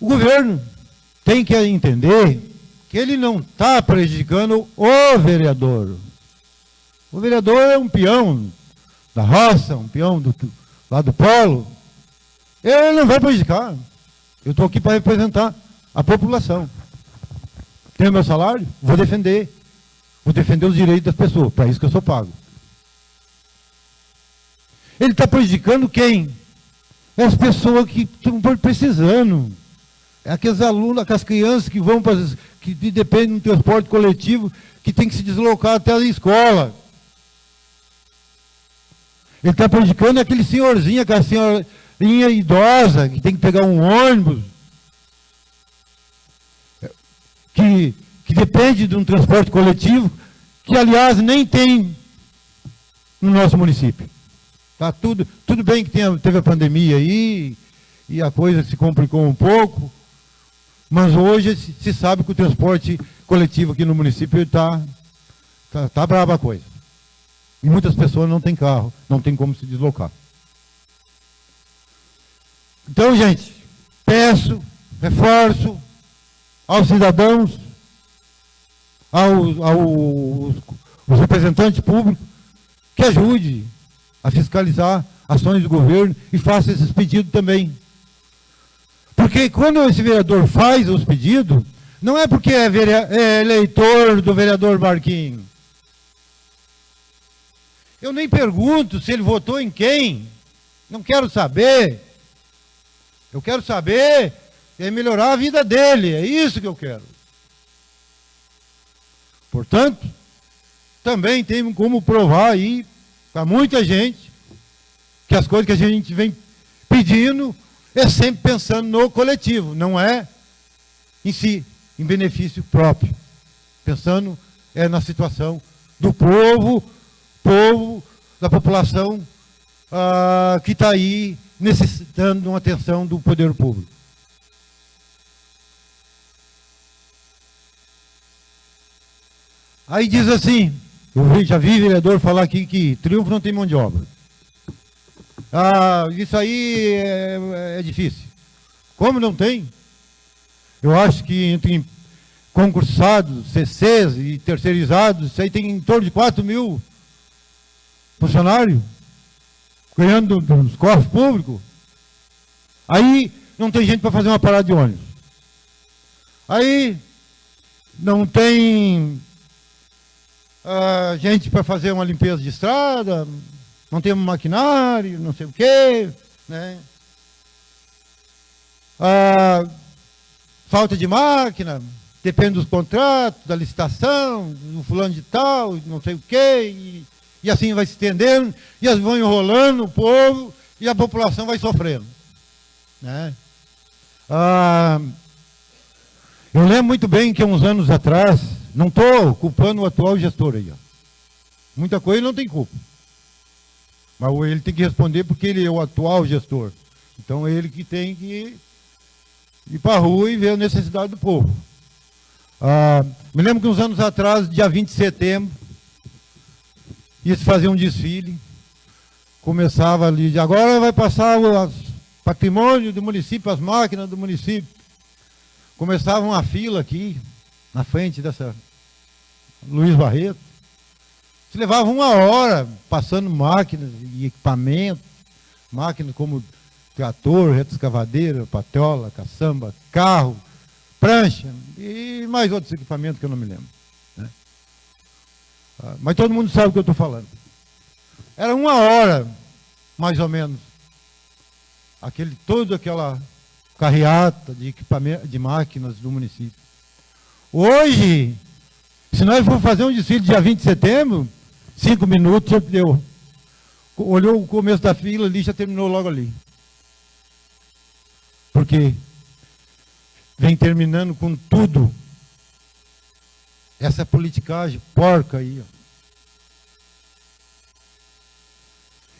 Speaker 7: O governo tem que entender que ele não está prejudicando o vereador. O vereador é um peão da roça, um peão do, lá do polo. Ele não vai prejudicar. Eu estou aqui para representar a população. Tenho meu salário? Vou defender. Vou defender os direitos das pessoas. Para isso que eu sou pago. Ele está prejudicando quem? É as pessoas que estão precisando. É aqueles alunos, aquelas crianças que vão para que dependem do transporte coletivo, que tem que se deslocar até a escola. Ele está prejudicando aquele senhorzinho, aquela senhorinha idosa, que tem que pegar um ônibus, que, que depende de um transporte coletivo, que aliás nem tem no nosso município. Tá tudo, tudo bem que tenha, teve a pandemia aí, e a coisa se complicou um pouco, mas hoje se, sabe que o transporte coletivo aqui no município está tá, tá brava a coisa. E muitas pessoas não têm carro, não tem como se deslocar. Então, gente, peço, reforço aos cidadãos, aos, aos, aos representantes públicos, que ajude a fiscalizar ações do governo e faça esses pedidos também. Porque quando esse vereador faz os pedidos, não é porque é, é eleitor do vereador Marquinhos. Eu nem pergunto se ele votou em quem. Não quero saber. Eu quero saber é melhorar a vida dele. É isso que eu quero. Portanto, também tem como provar aí para muita gente que as coisas que a gente vem pedindo é sempre pensando no coletivo, não é em si, em benefício próprio. Pensando é na situação do povo, povo, da população ah, que está aí necessitando de uma atenção do poder público. Aí diz assim, eu já vi vereador falar aqui que triunfo não tem mão de obra. Ah, isso aí é, é difícil. Como não tem? Eu acho que entre concursados, CCs e terceirizados, isso aí tem em torno de 4 mil funcionários ganhando nos cofres públicos. Aí não tem gente para fazer uma parada de ônibus. Aí não tem uh, gente para fazer uma limpeza de estrada, não temos maquinário, não sei o quê, né? Uh, falta de máquina, depende dos contratos, da licitação, do fulano de tal, não sei o quê, e, e assim vai se estendendo, e as vão enrolando o povo, e a população vai sofrendo. Né? Ah, eu lembro muito bem que uns anos atrás, não estou culpando o atual gestor aí. Ó. Muita coisa ele não tem culpa. Mas ele tem que responder porque ele é o atual gestor. Então é ele que tem que ir para a rua e ver a necessidade do povo. Ah, me lembro que uns anos atrás, dia 20 de setembro, ia se fazer um desfile. Começava ali, agora vai passar o patrimônio do município, as máquinas do município. Começava uma fila aqui, na frente dessa Luiz Barreto. Se levava uma hora passando máquinas e equipamentos, máquinas como trator, retroescavadeira, patrola, caçamba, carro, prancha e mais outros equipamentos que eu não me lembro. Ah, mas todo mundo sabe o que eu estou falando. Era uma hora, mais ou menos, aquele, toda aquela carreata de de máquinas do município. Hoje, se nós for fazer um desfile dia 20 de setembro, cinco minutos deu. Olhou o começo da fila ali, já terminou logo ali. Porque vem terminando com tudo. Essa politicagem porca aí. Ó.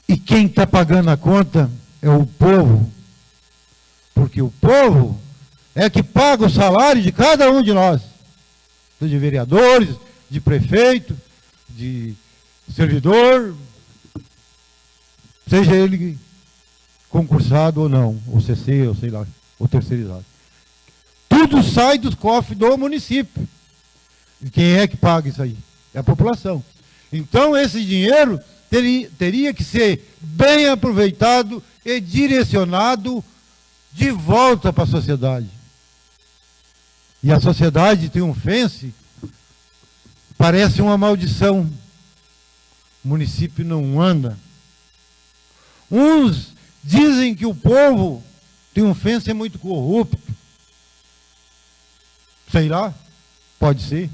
Speaker 7: E quem está pagando a conta é o povo. Porque o povo é que paga o salário de cada um de nós de vereadores, de prefeito, de servidor, seja ele concursado ou não, ou CC, ou sei lá, ou terceirizado. Tudo sai dos cofres do município. E quem é que paga isso aí? É a população. Então, esse dinheiro teria, teria que ser bem aproveitado e direcionado de volta para a sociedade. E a sociedade triunfense parece uma maldição. O município não anda. Uns dizem que o povo triunfense é muito corrupto. Sei lá, pode ser.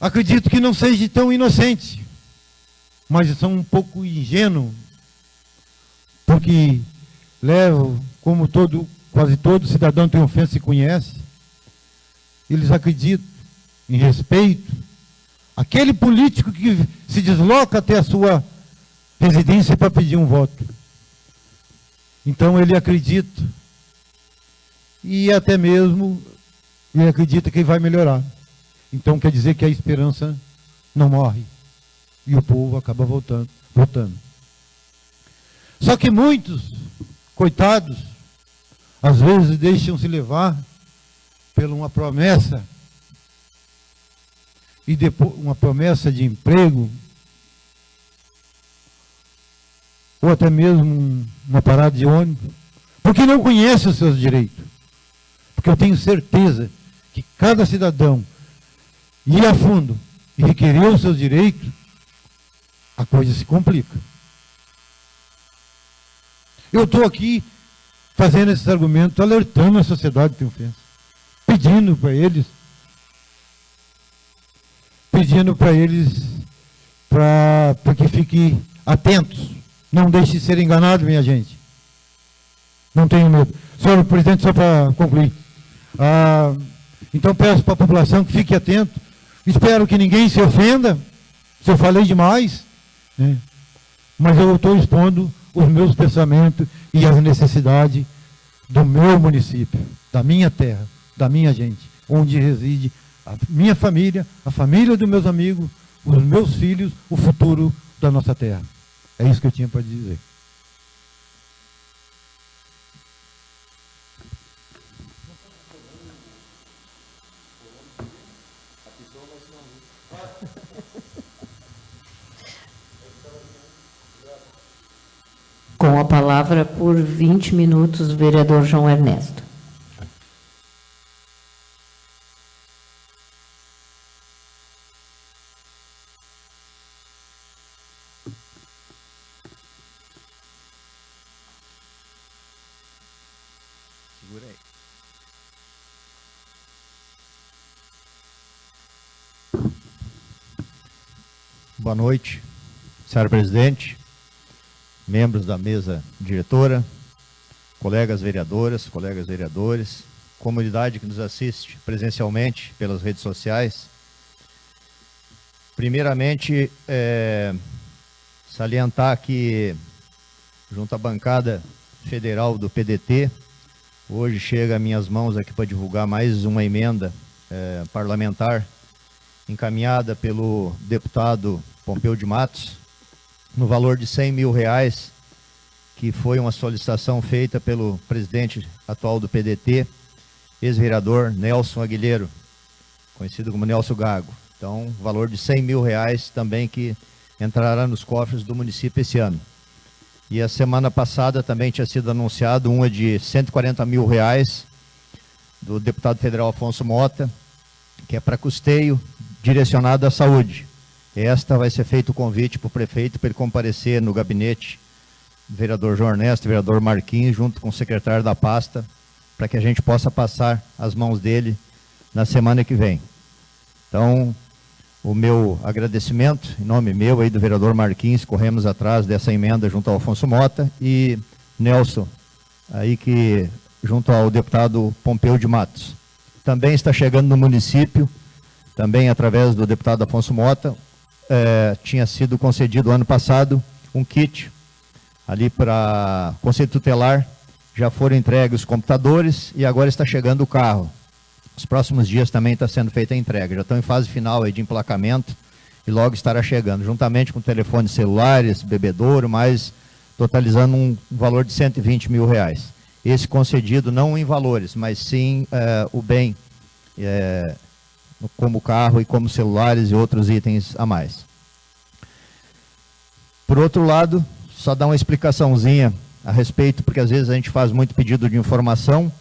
Speaker 7: Acredito que não seja tão inocente, mas são um pouco ingênuo, porque levo, como todo, quase todo cidadão triunfense conhece, eles acreditam em respeito. Aquele político que se desloca até a sua residência para pedir um voto. Então ele acredita. E até mesmo ele acredita que vai melhorar. Então quer dizer que a esperança não morre. E o povo acaba voltando, votando. Só que muitos, coitados, às vezes deixam se levar por uma promessa e depois uma promessa de emprego ou até mesmo uma parada de ônibus, porque não conhece os seus direitos. Porque eu tenho certeza que cada cidadão ir a fundo e requerer os seus direitos, a coisa se complica. Eu estou aqui fazendo esses argumentos, alertando a sociedade de ofensa, pedindo para eles, pedindo para eles para que fiquem atentos, não deixe de ser enganado, minha gente. Não tenho medo. Senhor presidente, só para concluir. Ah, então peço para a população que fique atento, Espero que ninguém se ofenda, se eu falei demais, né? mas eu estou expondo os meus pensamentos e as necessidades do meu município, da minha terra, da minha gente, onde reside a minha família, a família dos meus amigos, os meus filhos, o futuro da nossa terra. É isso que eu tinha para dizer.
Speaker 1: Com a palavra por 20 minutos, o vereador João Ernesto.
Speaker 5: Boa noite, senhora presidente, membros da mesa diretora, colegas vereadoras, colegas vereadores, comunidade que nos assiste presencialmente pelas redes sociais. Primeiramente, é, salientar que, junto à bancada federal do PDT, hoje chega a minhas mãos aqui para divulgar mais uma emenda é, parlamentar encaminhada pelo deputado Pompeu de Matos, no valor de 100 mil reais, que foi uma solicitação feita pelo presidente atual do PDT, ex-vereador Nelson Aguilheiro, conhecido como Nelson Gago. Então, valor de 100 mil reais também que entrará nos cofres do município esse ano. E a semana passada também tinha sido anunciado uma de 140 mil reais do deputado federal Afonso Mota, que é para custeio direcionado à saúde. Esta vai ser feito o convite para o prefeito para ele comparecer no gabinete do vereador João Ernesto, vereador Marquinhos, junto com o secretário da pasta, para que a gente possa passar as mãos dele na semana que vem. Então, o meu agradecimento, em nome meu e do vereador Marquinhos, corremos atrás dessa emenda junto ao Afonso Mota e Nelson, aí que junto ao deputado Pompeu de Matos. Também está chegando no município, também através do deputado Afonso Mota, é, tinha sido concedido ano passado um kit ali para Conselho Tutelar, já foram entregues os computadores e agora está chegando o carro. Os próximos dias também está sendo feita a entrega, já estão em fase final de emplacamento e logo estará chegando, juntamente com telefones celulares, bebedouro, mais totalizando um valor de 120 mil reais. Esse concedido não em valores, mas sim eh, o bem, eh, como carro e como celulares e outros itens a mais. Por outro lado, só dar uma explicaçãozinha a respeito, porque às vezes a gente faz muito pedido de informação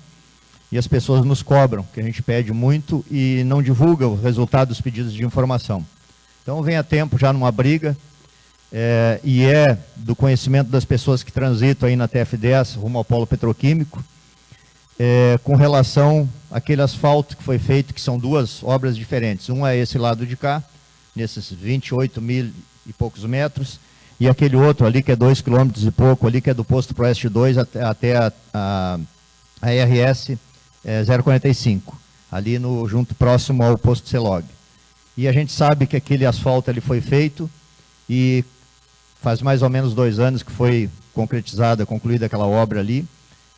Speaker 5: e as pessoas nos cobram, que a gente pede muito e não divulga o resultado dos pedidos de informação. Então vem a tempo já numa briga, é, e é do conhecimento das pessoas que transitam aí na TF10 rumo ao polo petroquímico, é, com relação àquele asfalto que foi feito, que são duas obras diferentes. Um é esse lado de cá, nesses 28 mil e poucos metros, e aquele outro ali, que é 2 quilômetros e pouco, ali, que é do posto Proeste 2 até, até a, a, a RS é, 045, ali no, junto próximo ao posto Celog. E a gente sabe que aquele asfalto ali foi feito e Faz mais ou menos dois anos que foi concretizada, concluída aquela obra ali,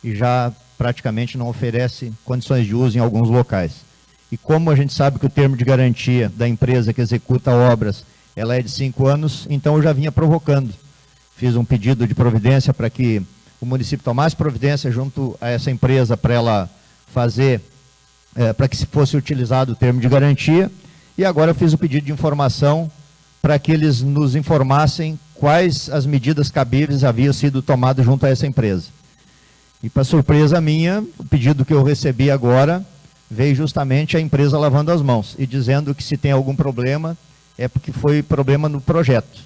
Speaker 5: e já praticamente não oferece condições de uso em alguns locais. E como a gente sabe que o termo de garantia da empresa que executa obras, ela é de cinco anos, então eu já vinha provocando. Fiz um pedido de providência para que o município tomasse providência junto a essa empresa para ela fazer, é, para que fosse utilizado o termo de garantia, e agora eu fiz o pedido de informação para que eles nos informassem quais as medidas cabíveis haviam sido tomadas junto a essa empresa. E para surpresa minha, o pedido que eu recebi agora veio justamente a empresa lavando as mãos e dizendo que se tem algum problema é porque foi problema no projeto.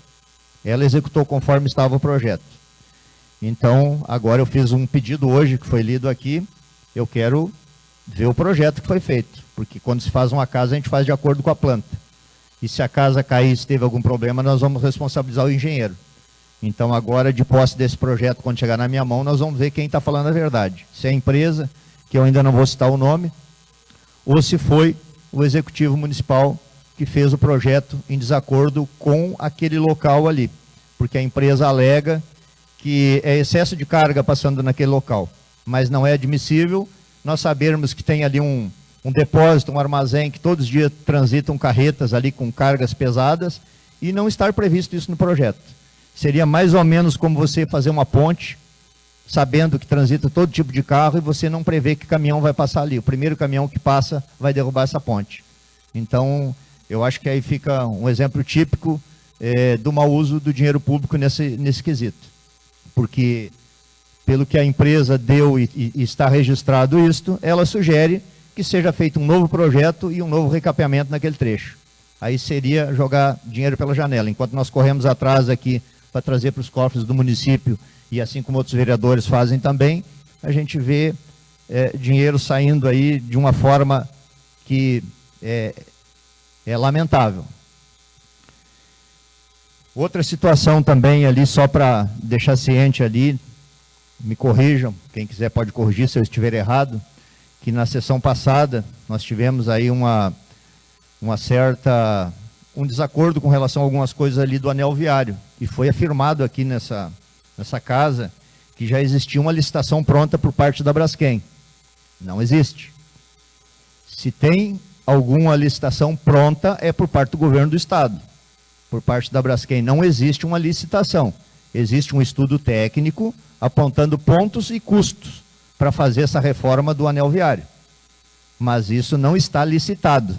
Speaker 5: Ela executou conforme estava o projeto. Então, agora eu fiz um pedido hoje que foi lido aqui, eu quero ver o projeto que foi feito, porque quando se faz uma casa a gente faz de acordo com a planta. E se a casa cair, se teve algum problema, nós vamos responsabilizar o engenheiro. Então, agora, de posse desse projeto, quando chegar na minha mão, nós vamos ver quem está falando a verdade. Se é a empresa, que eu ainda não vou citar o nome, ou se foi o executivo municipal que fez o projeto em desacordo com aquele local ali. Porque a empresa alega que é excesso de carga passando naquele local. Mas não é admissível nós sabermos que tem ali um, um depósito, um armazém que todos os dias transitam carretas ali com cargas pesadas e não estar previsto isso no projeto. Seria mais ou menos como você fazer uma ponte, sabendo que transita todo tipo de carro e você não prevê que caminhão vai passar ali. O primeiro caminhão que passa vai derrubar essa ponte. Então, eu acho que aí fica um exemplo típico é, do mau uso do dinheiro público nesse, nesse quesito. Porque, pelo que a empresa deu e, e está registrado isto, ela sugere que seja feito um novo projeto e um novo recapeamento naquele trecho. Aí seria jogar dinheiro pela janela. Enquanto nós corremos atrás aqui para trazer para os cofres do município, e assim como outros vereadores fazem também, a gente vê é, dinheiro saindo aí de uma forma que é, é lamentável. Outra situação também ali, só para deixar ciente ali, me corrijam, quem quiser pode corrigir se eu estiver errado, que na sessão passada nós tivemos aí uma, uma certa um desacordo com relação a algumas coisas ali do anel viário. E foi afirmado aqui nessa, nessa casa que já existia uma licitação pronta por parte da Braskem. Não existe. Se tem alguma licitação pronta, é por parte do governo do Estado. Por parte da Braskem não existe uma licitação. Existe um estudo técnico apontando pontos e custos para fazer essa reforma do anel viário. Mas isso não está licitado.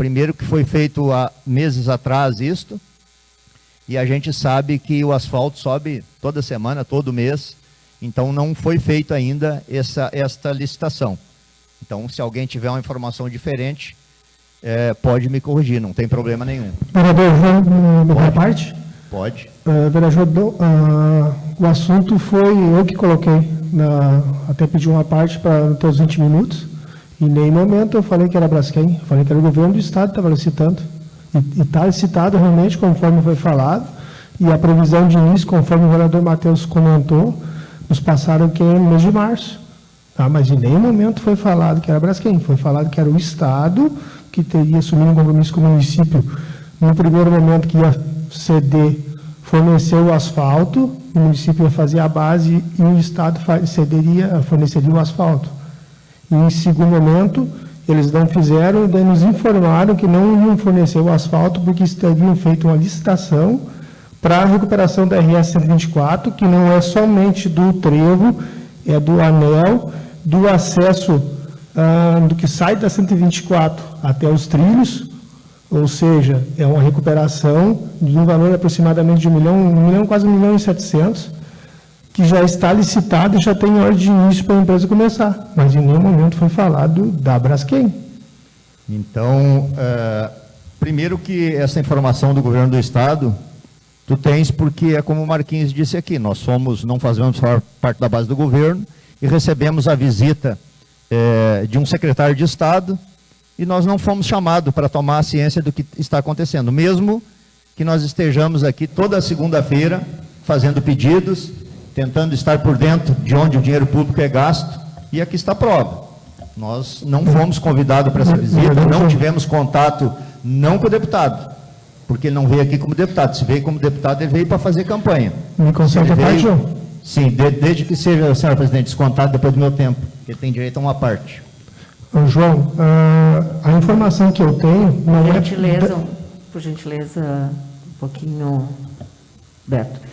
Speaker 5: Primeiro que foi feito há meses atrás isto, e a gente sabe que o asfalto sobe toda semana, todo mês, então não foi feito ainda essa, esta licitação. Então, se alguém tiver uma informação diferente, é, pode me corrigir, não tem problema nenhum.
Speaker 9: Vereador, uma parte?
Speaker 5: Pode.
Speaker 9: Uh, vereador, uh, o assunto foi eu que coloquei na, até pedi uma parte para os 20 minutos, em nenhum momento eu falei que era Braskem, falei que era o governo do Estado que estava licitando. E está licitado realmente conforme foi falado, e a previsão de início, conforme o vereador Matheus comentou, nos passaram que é no mês de março. Tá? Mas em nenhum momento foi falado que era Braskem, foi falado que era o Estado que teria assumido um compromisso com o município, no primeiro momento que ia ceder, fornecer o asfalto, o município ia fazer a base e o Estado cederia, forneceria o asfalto. E, em segundo momento, eles não fizeram, e nos informaram que não iam fornecer o asfalto porque teriam feito uma licitação para a recuperação da RS 124, que não é somente do trevo, é do anel, do acesso ah, do que sai da 124 até os trilhos, ou seja, é uma recuperação de um valor aproximadamente de um milhão, um milhão quase um milhão e setecentos, que já está licitado e já tem hora de início para a empresa começar, mas em nenhum momento foi falado da Braskem.
Speaker 5: Então, é, primeiro que essa informação do governo do estado, tu tens porque é como o Marquinhos disse aqui, nós somos, não fazemos parte da base do governo e recebemos a visita é, de um secretário de estado e nós não fomos chamados para tomar a ciência do que está acontecendo, mesmo que nós estejamos aqui toda segunda-feira fazendo pedidos, tentando estar por dentro de onde o dinheiro público é gasto, e aqui está a prova. Nós não fomos convidados para essa visita, não tivemos contato, não com o deputado, porque ele não veio aqui como deputado. Se veio como deputado, ele veio para fazer campanha.
Speaker 9: Me concede a parte, João?
Speaker 5: Sim, de, desde que seja, senhor presidente, descontado depois do meu tempo, que ele tem direito a uma parte.
Speaker 9: Ô, João, a, a informação que eu tenho não
Speaker 1: Por
Speaker 9: é...
Speaker 1: gentileza, por gentileza, um pouquinho, Beto.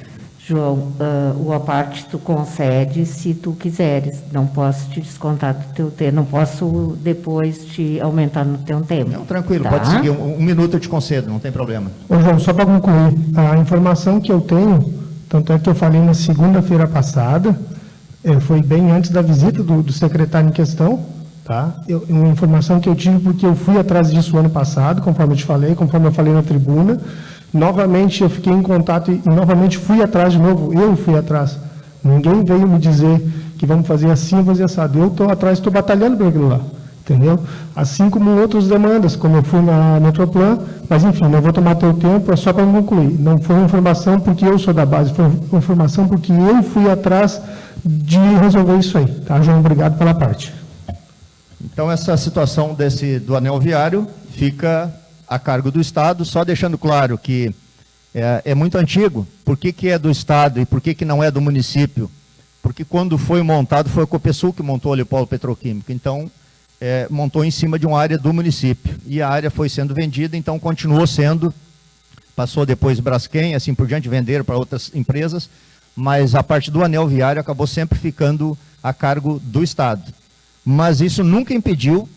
Speaker 1: João, ah, o aparte tu concede se tu quiseres. Não posso te descontar do teu tempo, não posso depois te aumentar no teu tempo.
Speaker 5: Não, tranquilo,
Speaker 1: tá?
Speaker 5: pode seguir. Um, um minuto eu te concedo, não tem problema.
Speaker 9: Ô, João, só para concluir, a informação que eu tenho, tanto é que eu falei na segunda-feira passada, eh, foi bem antes da visita do, do secretário em questão, tá? Eu, uma informação que eu tive porque eu fui atrás disso ano passado, conforme eu te falei, conforme eu falei na tribuna, Novamente eu fiquei em contato e, novamente fui atrás de novo, eu fui atrás. Ninguém veio me dizer que vamos fazer assim, fazer assado. Eu estou atrás, estou batalhando por aquilo lá, entendeu? Assim como outras demandas, como eu fui na Metroplan, mas enfim, não vou tomar teu tempo, é só para concluir. Não foi informação porque eu sou da base, foi informação porque eu fui atrás de resolver isso aí. Tá, João? Obrigado pela parte.
Speaker 5: Então, essa situação desse, do anel viário fica a cargo do Estado, só deixando claro que é, é muito antigo. Por que, que é do Estado e por que, que não é do município? Porque quando foi montado, foi a Copesul que montou ali o polo petroquímico. Então, é, montou em cima de uma área do município. E a área foi sendo vendida, então continuou sendo, passou depois Braskem, assim por diante, venderam para outras empresas, mas a parte do anel viário acabou sempre ficando a cargo do Estado. Mas isso nunca impediu,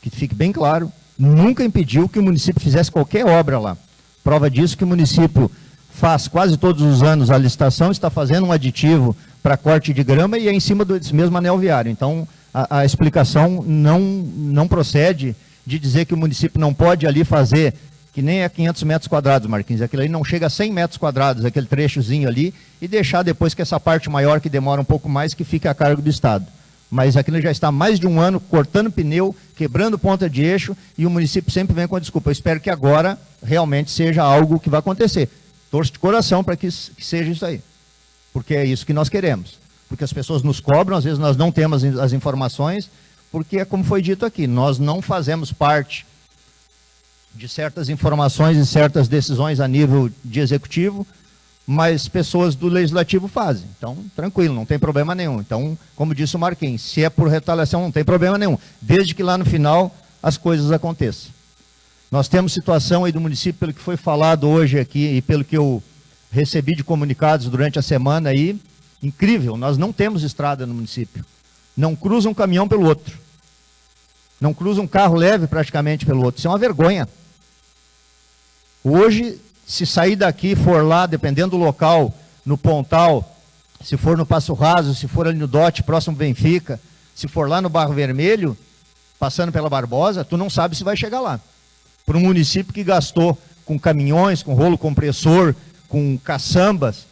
Speaker 5: que fique bem claro, nunca impediu que o município fizesse qualquer obra lá. Prova disso que o município faz quase todos os anos a licitação, está fazendo um aditivo para corte de grama e é em cima desse mesmo anel viário. Então, a, a, explicação não, não procede de dizer que o município não pode ali fazer, que nem é 500 metros quadrados, Marquinhos, aquilo aí não chega a 100 metros quadrados, aquele trechozinho ali, e deixar depois que essa parte maior, que demora um pouco mais, que fique a cargo do Estado mas aquilo já está há mais de um ano cortando pneu, quebrando ponta de eixo, e o município sempre vem com a desculpa. Eu espero que agora realmente seja algo que vai acontecer. Torço de coração para que, que seja isso aí, porque é isso que nós queremos. Porque as pessoas nos cobram, às vezes nós não temos as informações, porque é como foi dito aqui, nós não fazemos parte de certas informações e certas decisões a nível de executivo, mas pessoas do legislativo fazem. Então, tranquilo, não tem problema nenhum. Então, como disse o Marquinhos, se é por retaliação, não tem problema nenhum, desde que lá no final as coisas aconteçam. Nós temos situação aí do município, pelo que foi falado hoje aqui e pelo que eu recebi de comunicados durante a semana aí, incrível, nós não temos estrada no município. Não cruza um caminhão pelo outro. Não cruza um carro leve praticamente pelo outro. Isso é uma vergonha. Hoje se sair daqui for lá, dependendo do local, no Pontal, se for no Passo Raso, se for ali no Dote, próximo Benfica, se for lá no Barro Vermelho, passando pela Barbosa, tu não sabe se vai chegar lá. Para um município que gastou com caminhões, com rolo compressor, com caçambas,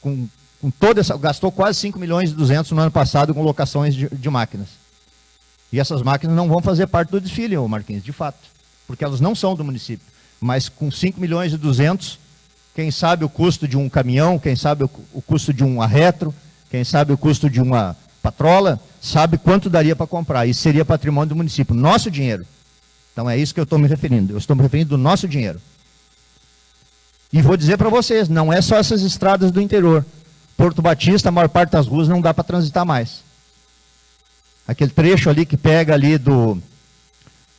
Speaker 5: com, com toda essa. gastou quase 5 milhões e 200 no ano passado com locações de, de máquinas. E essas máquinas não vão fazer parte do desfile, Marquinhos, de fato, porque elas não são do município mas com 5 milhões e 200, quem sabe o custo de um caminhão, quem sabe o, custo de um arretro, quem sabe o custo de uma patrola, sabe quanto daria para comprar. Isso seria patrimônio do município, nosso dinheiro. Então é isso que eu estou me referindo. Eu estou me referindo do nosso dinheiro. E vou dizer para vocês, não é só essas estradas do interior. Porto Batista, a maior parte das ruas não dá para transitar mais. Aquele trecho ali que pega ali do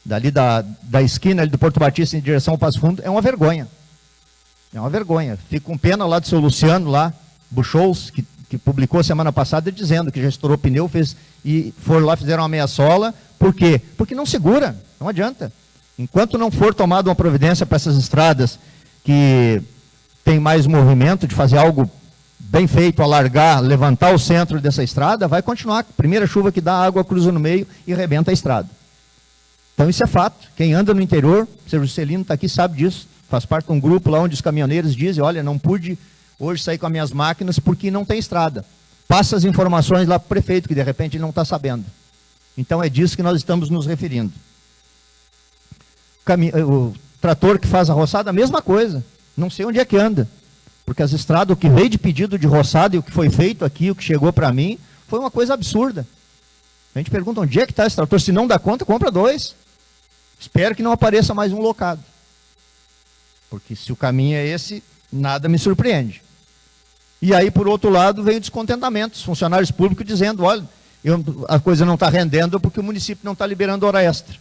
Speaker 5: dali da, da esquina do Porto Batista em direção ao Passo Fundo, é uma vergonha. É uma vergonha. Fico com pena lá do seu Luciano, lá, Buchholz, que, que publicou semana passada dizendo que já estourou pneu fez, e foram lá, fizeram uma meia sola. Por quê? Porque não segura, não adianta. Enquanto não for tomada uma providência para essas estradas que tem mais movimento, de fazer algo bem feito, alargar, levantar o centro dessa estrada, vai continuar. Primeira chuva que dá, água cruza no meio e rebenta a estrada. Então isso é fato. Quem anda no interior, o Sr. Juscelino está aqui, sabe disso. Faz parte de um grupo lá onde os caminhoneiros dizem, olha, não pude hoje sair com as minhas máquinas porque não tem estrada. Passa as informações lá para o prefeito, que de repente ele não está sabendo. Então é disso que nós estamos nos referindo. O trator que faz a roçada, a mesma coisa. Não sei onde é que anda. Porque as estradas, o que veio de pedido de roçada e o que foi feito aqui, o que chegou para mim, foi uma coisa absurda. A gente pergunta onde é que está esse trator. Se não dá conta, compra dois. Espero que não apareça mais um locado. Porque se o caminho é esse, nada me surpreende. E aí, por outro lado, vem o descontentamento. Os funcionários públicos dizendo, olha, eu, a coisa não está rendendo porque o município não está liberando hora extra.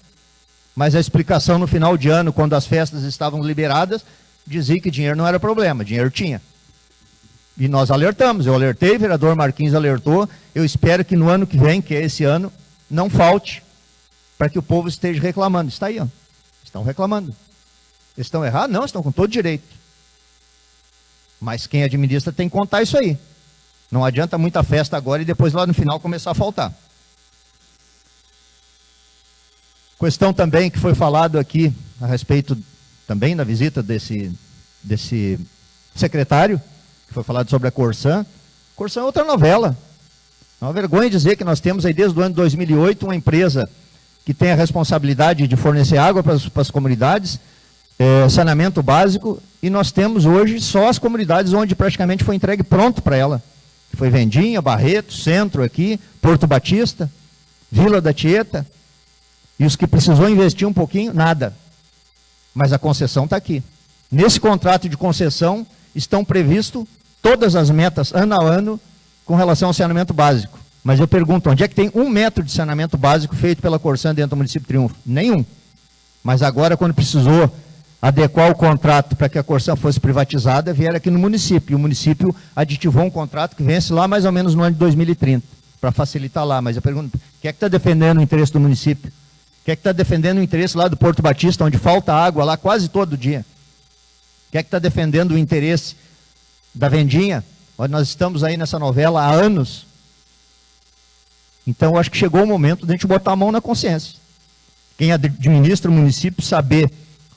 Speaker 5: Mas a explicação no final de ano, quando as festas estavam liberadas, dizia que dinheiro não era problema, dinheiro tinha. E nós alertamos, eu alertei, o vereador Marquinhos alertou, eu espero que no ano que vem, que é esse ano, não falte, para que o povo esteja reclamando. Está aí, ó. estão reclamando. Estão errados? Não, estão com todo direito. Mas quem administra tem que contar isso aí. Não adianta muita festa agora e depois lá no final começar a faltar. Questão também que foi falado aqui a respeito também na visita desse, desse secretário, que foi falado sobre a Corsã. Corsã é outra novela. É uma vergonha dizer que nós temos aí desde o ano 2008 uma empresa que tem a responsabilidade de fornecer água para as, para as comunidades, é, saneamento básico, e nós temos hoje só as comunidades onde praticamente foi entregue pronto para ela. Foi Vendinha, Barreto, Centro aqui, Porto Batista, Vila da Tieta. E os que precisou investir um pouquinho, nada. Mas a concessão está aqui. Nesse contrato de concessão estão previstas todas as metas ano a ano com relação ao saneamento básico. Mas eu pergunto, onde é que tem um metro de saneamento básico feito pela Corsã dentro do município de Triunfo? Nenhum. Mas agora, quando precisou adequar o contrato para que a Corsã fosse privatizada, vieram aqui no município. E o município aditivou um contrato que vence lá mais ou menos no ano de 2030, para facilitar lá. Mas eu pergunto, quem é que está defendendo o interesse do município? Quem é que está defendendo o interesse lá do Porto Batista, onde falta água lá quase todo dia? Quem é que está defendendo o interesse da Vendinha? Nós estamos aí nessa novela há anos. Então, acho que chegou o momento de a gente botar a mão na consciência. Quem administra o município saber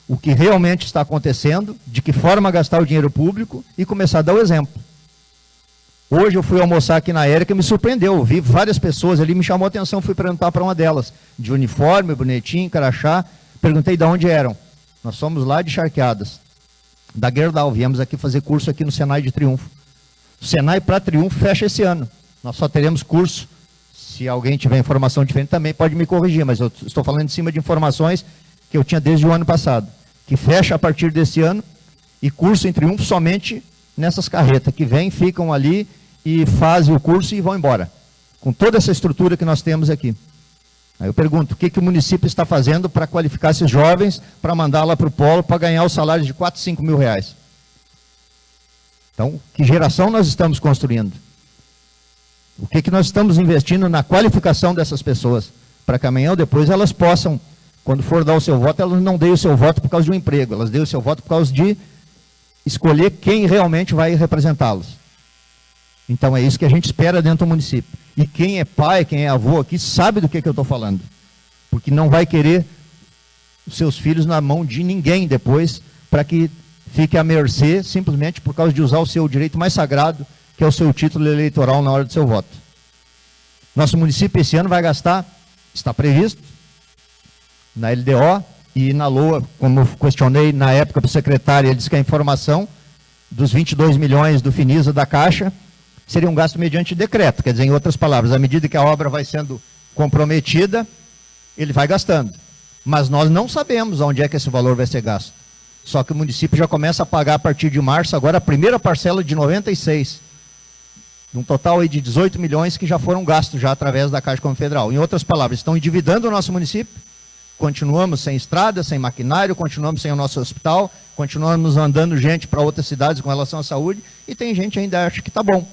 Speaker 5: o que realmente está acontecendo, de que forma gastar o dinheiro público e começar a dar o exemplo. Hoje eu fui almoçar aqui na Érica e me surpreendeu. Vi várias pessoas ali, me chamou a atenção, fui perguntar para uma delas, de uniforme, bonitinho, carachá. Perguntei de onde eram. Nós somos lá de Charqueadas, da Gerdau. Viemos aqui fazer curso aqui no Senai de Triunfo. O Senai para Triunfo fecha esse ano. Nós só teremos curso. Se alguém tiver informação diferente também pode me corrigir, mas eu estou falando em cima de informações que eu tinha desde o ano passado. Que fecha a partir desse ano e curso em Triunfo somente nessas carretas que vêm, ficam ali e fazem o curso e vão embora. Com toda essa estrutura que nós temos aqui. Aí eu pergunto, o que, que o município está fazendo para qualificar esses jovens, para mandar lá para o polo, para ganhar o salário de 4, 5 mil reais? Então, que geração nós estamos construindo? O que, que nós estamos investindo na qualificação dessas pessoas? Para que amanhã ou depois elas possam, quando for dar o seu voto, elas não deem o seu voto por causa de um emprego, elas deem o seu voto por causa de escolher quem realmente vai representá-los. Então é isso que a gente espera dentro do município. E quem é pai, quem é avô aqui, sabe do que, que eu estou falando. Porque não vai querer os seus filhos na mão de ninguém depois, para que fique à mercê, simplesmente por causa de usar o seu direito mais sagrado, que é o seu título eleitoral na hora do seu voto. Nosso município esse ano vai gastar, está previsto, na LDO, e na LOA, como eu questionei na época para o secretário, ele disse que a informação dos 22 milhões do Finisa da Caixa seria um gasto mediante decreto. Quer dizer, em outras palavras, à medida que a obra vai sendo comprometida, ele vai gastando. Mas nós não sabemos onde é que esse valor vai ser gasto. Só que o município já começa a pagar a partir de março, agora a primeira parcela de 96. Um total aí de 18 milhões que já foram gastos já através da Caixa Confederal. Em outras palavras, estão endividando o nosso município continuamos sem estrada, sem maquinário, continuamos sem o nosso hospital, continuamos mandando gente para outras cidades com relação à saúde, e tem gente ainda acha que está bom.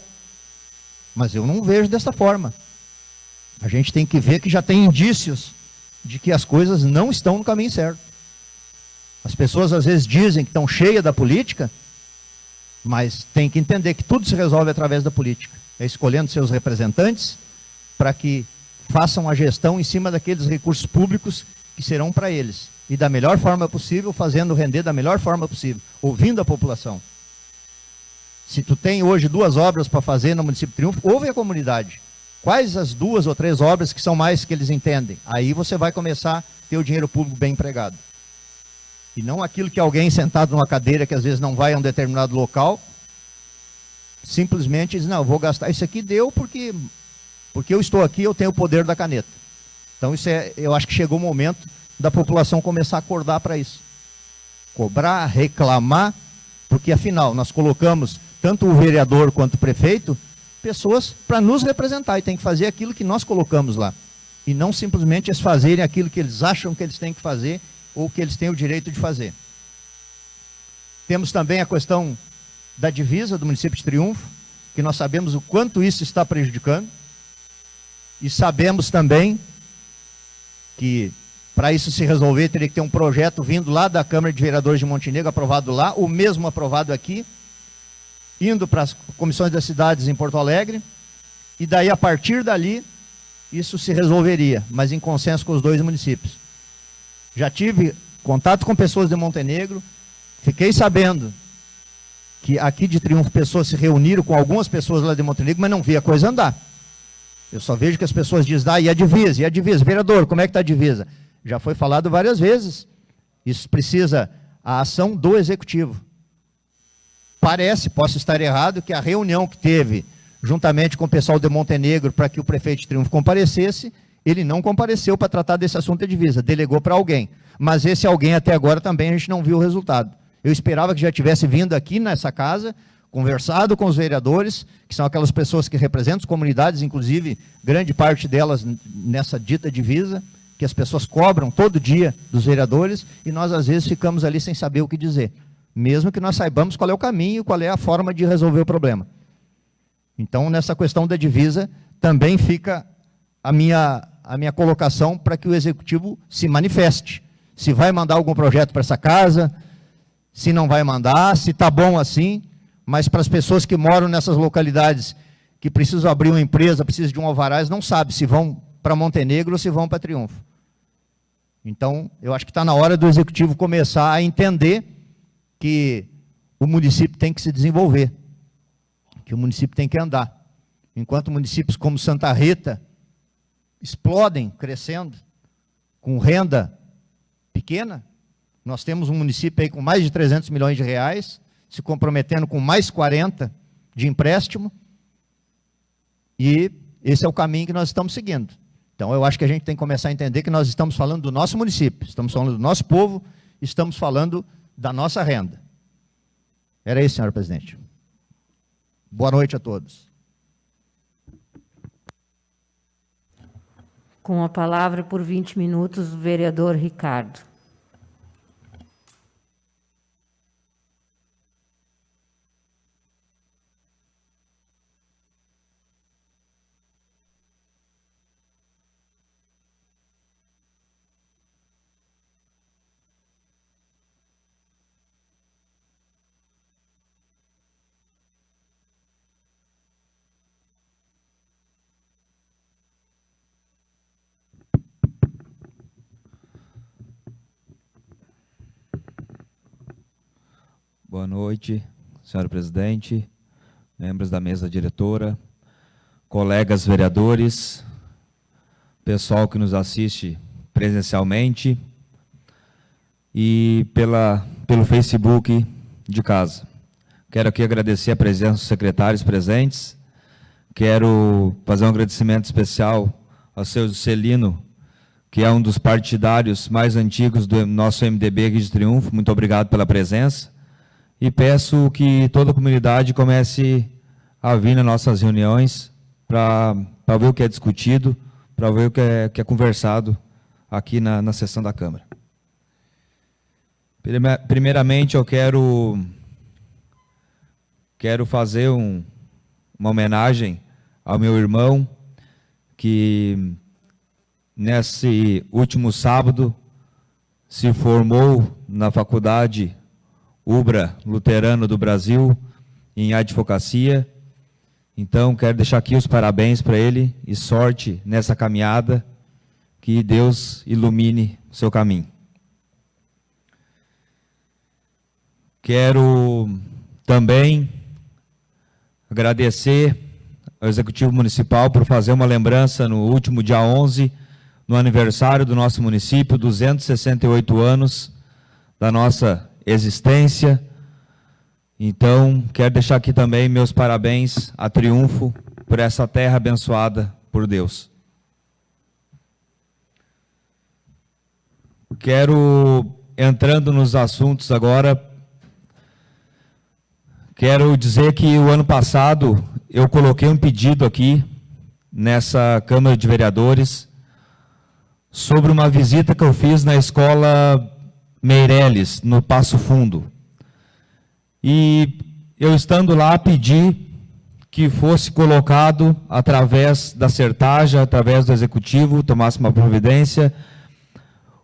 Speaker 5: Mas eu não vejo dessa forma. A gente tem que ver que já tem indícios de que as coisas não estão no caminho certo. As pessoas às vezes dizem que estão cheias da política, mas tem que entender que tudo se resolve através da política. É escolhendo seus representantes para que façam a gestão em cima daqueles recursos públicos que serão para eles. E da melhor forma possível, fazendo render da melhor forma possível, ouvindo a população. Se tu tem hoje duas obras para fazer no município Triunfo, ouve a comunidade. Quais as duas ou três obras que são mais que eles entendem? Aí você vai começar a ter o dinheiro público bem empregado. E não aquilo que alguém sentado numa cadeira que às vezes não vai a um determinado local, simplesmente diz, não, vou gastar, isso aqui deu porque, porque eu estou aqui, eu tenho o poder da caneta. Então isso é, eu acho que chegou o momento da população começar a acordar para isso. Cobrar, reclamar, porque afinal nós colocamos tanto o vereador quanto o prefeito, pessoas para nos representar e tem que fazer aquilo que nós colocamos lá. E não simplesmente eles fazerem aquilo que eles acham que eles têm que fazer ou que eles têm o direito de fazer. Temos também a questão da divisa do município de Triunfo, que nós sabemos o quanto isso está prejudicando, e sabemos também que para isso se resolver teria que ter um projeto vindo lá da Câmara de Vereadores de Montenegro, aprovado lá, o mesmo aprovado aqui, indo para as comissões das cidades em Porto Alegre, e daí a partir dali isso se resolveria, mas em consenso com os dois municípios. Já tive contato com pessoas de Montenegro, fiquei sabendo que aqui de Triunfo pessoas se reuniram com algumas pessoas lá de Montenegro, mas não vi a coisa andar. Eu só vejo que as pessoas dizem, ah, e a divisa, e a divisa? Vereador, como é que está a divisa? Já foi falado várias vezes. Isso precisa a ação do executivo. Parece, posso estar errado, que a reunião que teve juntamente com o pessoal de Montenegro para que o prefeito de Triunfo comparecesse, ele não compareceu para tratar desse assunto de divisa, delegou para alguém. Mas esse alguém até agora também a gente não viu o resultado. Eu esperava que já tivesse vindo aqui nessa casa, conversado com os vereadores, que são aquelas pessoas que representam as comunidades, inclusive grande parte delas nessa dita divisa, que as pessoas cobram todo dia dos vereadores, e nós às vezes ficamos ali sem saber o que dizer, mesmo que nós saibamos qual é o caminho, qual é a forma de resolver o problema. Então, nessa questão da divisa, também fica a minha, a minha colocação para que o Executivo se manifeste. Se vai mandar algum projeto para essa casa, se não vai mandar, se está bom assim, mas para as pessoas que moram nessas localidades, que precisam abrir uma empresa, precisam de um alvará, não sabem se vão para Montenegro ou se vão para Triunfo. Então, eu acho que está na hora do Executivo começar a entender que o município tem que se desenvolver, que o município tem que andar. Enquanto municípios como Santa Rita, explodem, crescendo, com renda pequena. Nós temos um município aí com mais de 300 milhões de reais, se comprometendo com mais 40 de empréstimo, e esse é o caminho que nós estamos seguindo. Então, eu acho que a gente tem que começar a entender que nós estamos falando do nosso município, estamos falando do nosso povo, estamos falando da nossa renda. Era isso, senhora presidente. Boa noite a todos.
Speaker 1: Com a palavra por 20 minutos, o vereador Ricardo.
Speaker 2: Boa noite, senhora presidente, membros da mesa diretora, colegas vereadores, pessoal que nos assiste presencialmente e pela, pelo Facebook de casa. Quero aqui agradecer a presença dos secretários presentes, quero fazer um agradecimento especial ao seu Celino, que é um dos partidários mais antigos do nosso MDB aqui de Triunfo. Muito obrigado pela presença e peço que toda a comunidade comece a vir nas nossas reuniões para ver o que é discutido, para ver o que é, que é conversado aqui na, na sessão da Câmara. Primeiramente, eu quero, quero fazer um, uma homenagem ao meu irmão, que nesse último sábado se formou na Faculdade UBRA Luterano do Brasil, em advocacia. Então, quero deixar aqui os parabéns para ele e sorte nessa caminhada, que Deus ilumine o seu caminho. Quero também agradecer ao Executivo Municipal por fazer uma lembrança no último dia 11, no aniversário do nosso município, 268 anos da nossa existência. Então, quero deixar aqui também meus parabéns a Triunfo por essa terra abençoada por Deus. Quero, entrando nos assuntos agora, quero dizer que o ano passado eu coloquei um pedido aqui nessa Câmara de Vereadores sobre uma visita que eu fiz na escola Meireles, no Passo Fundo. E eu estando lá pedi que fosse colocado através da sertagem, através do executivo, tomasse uma providência,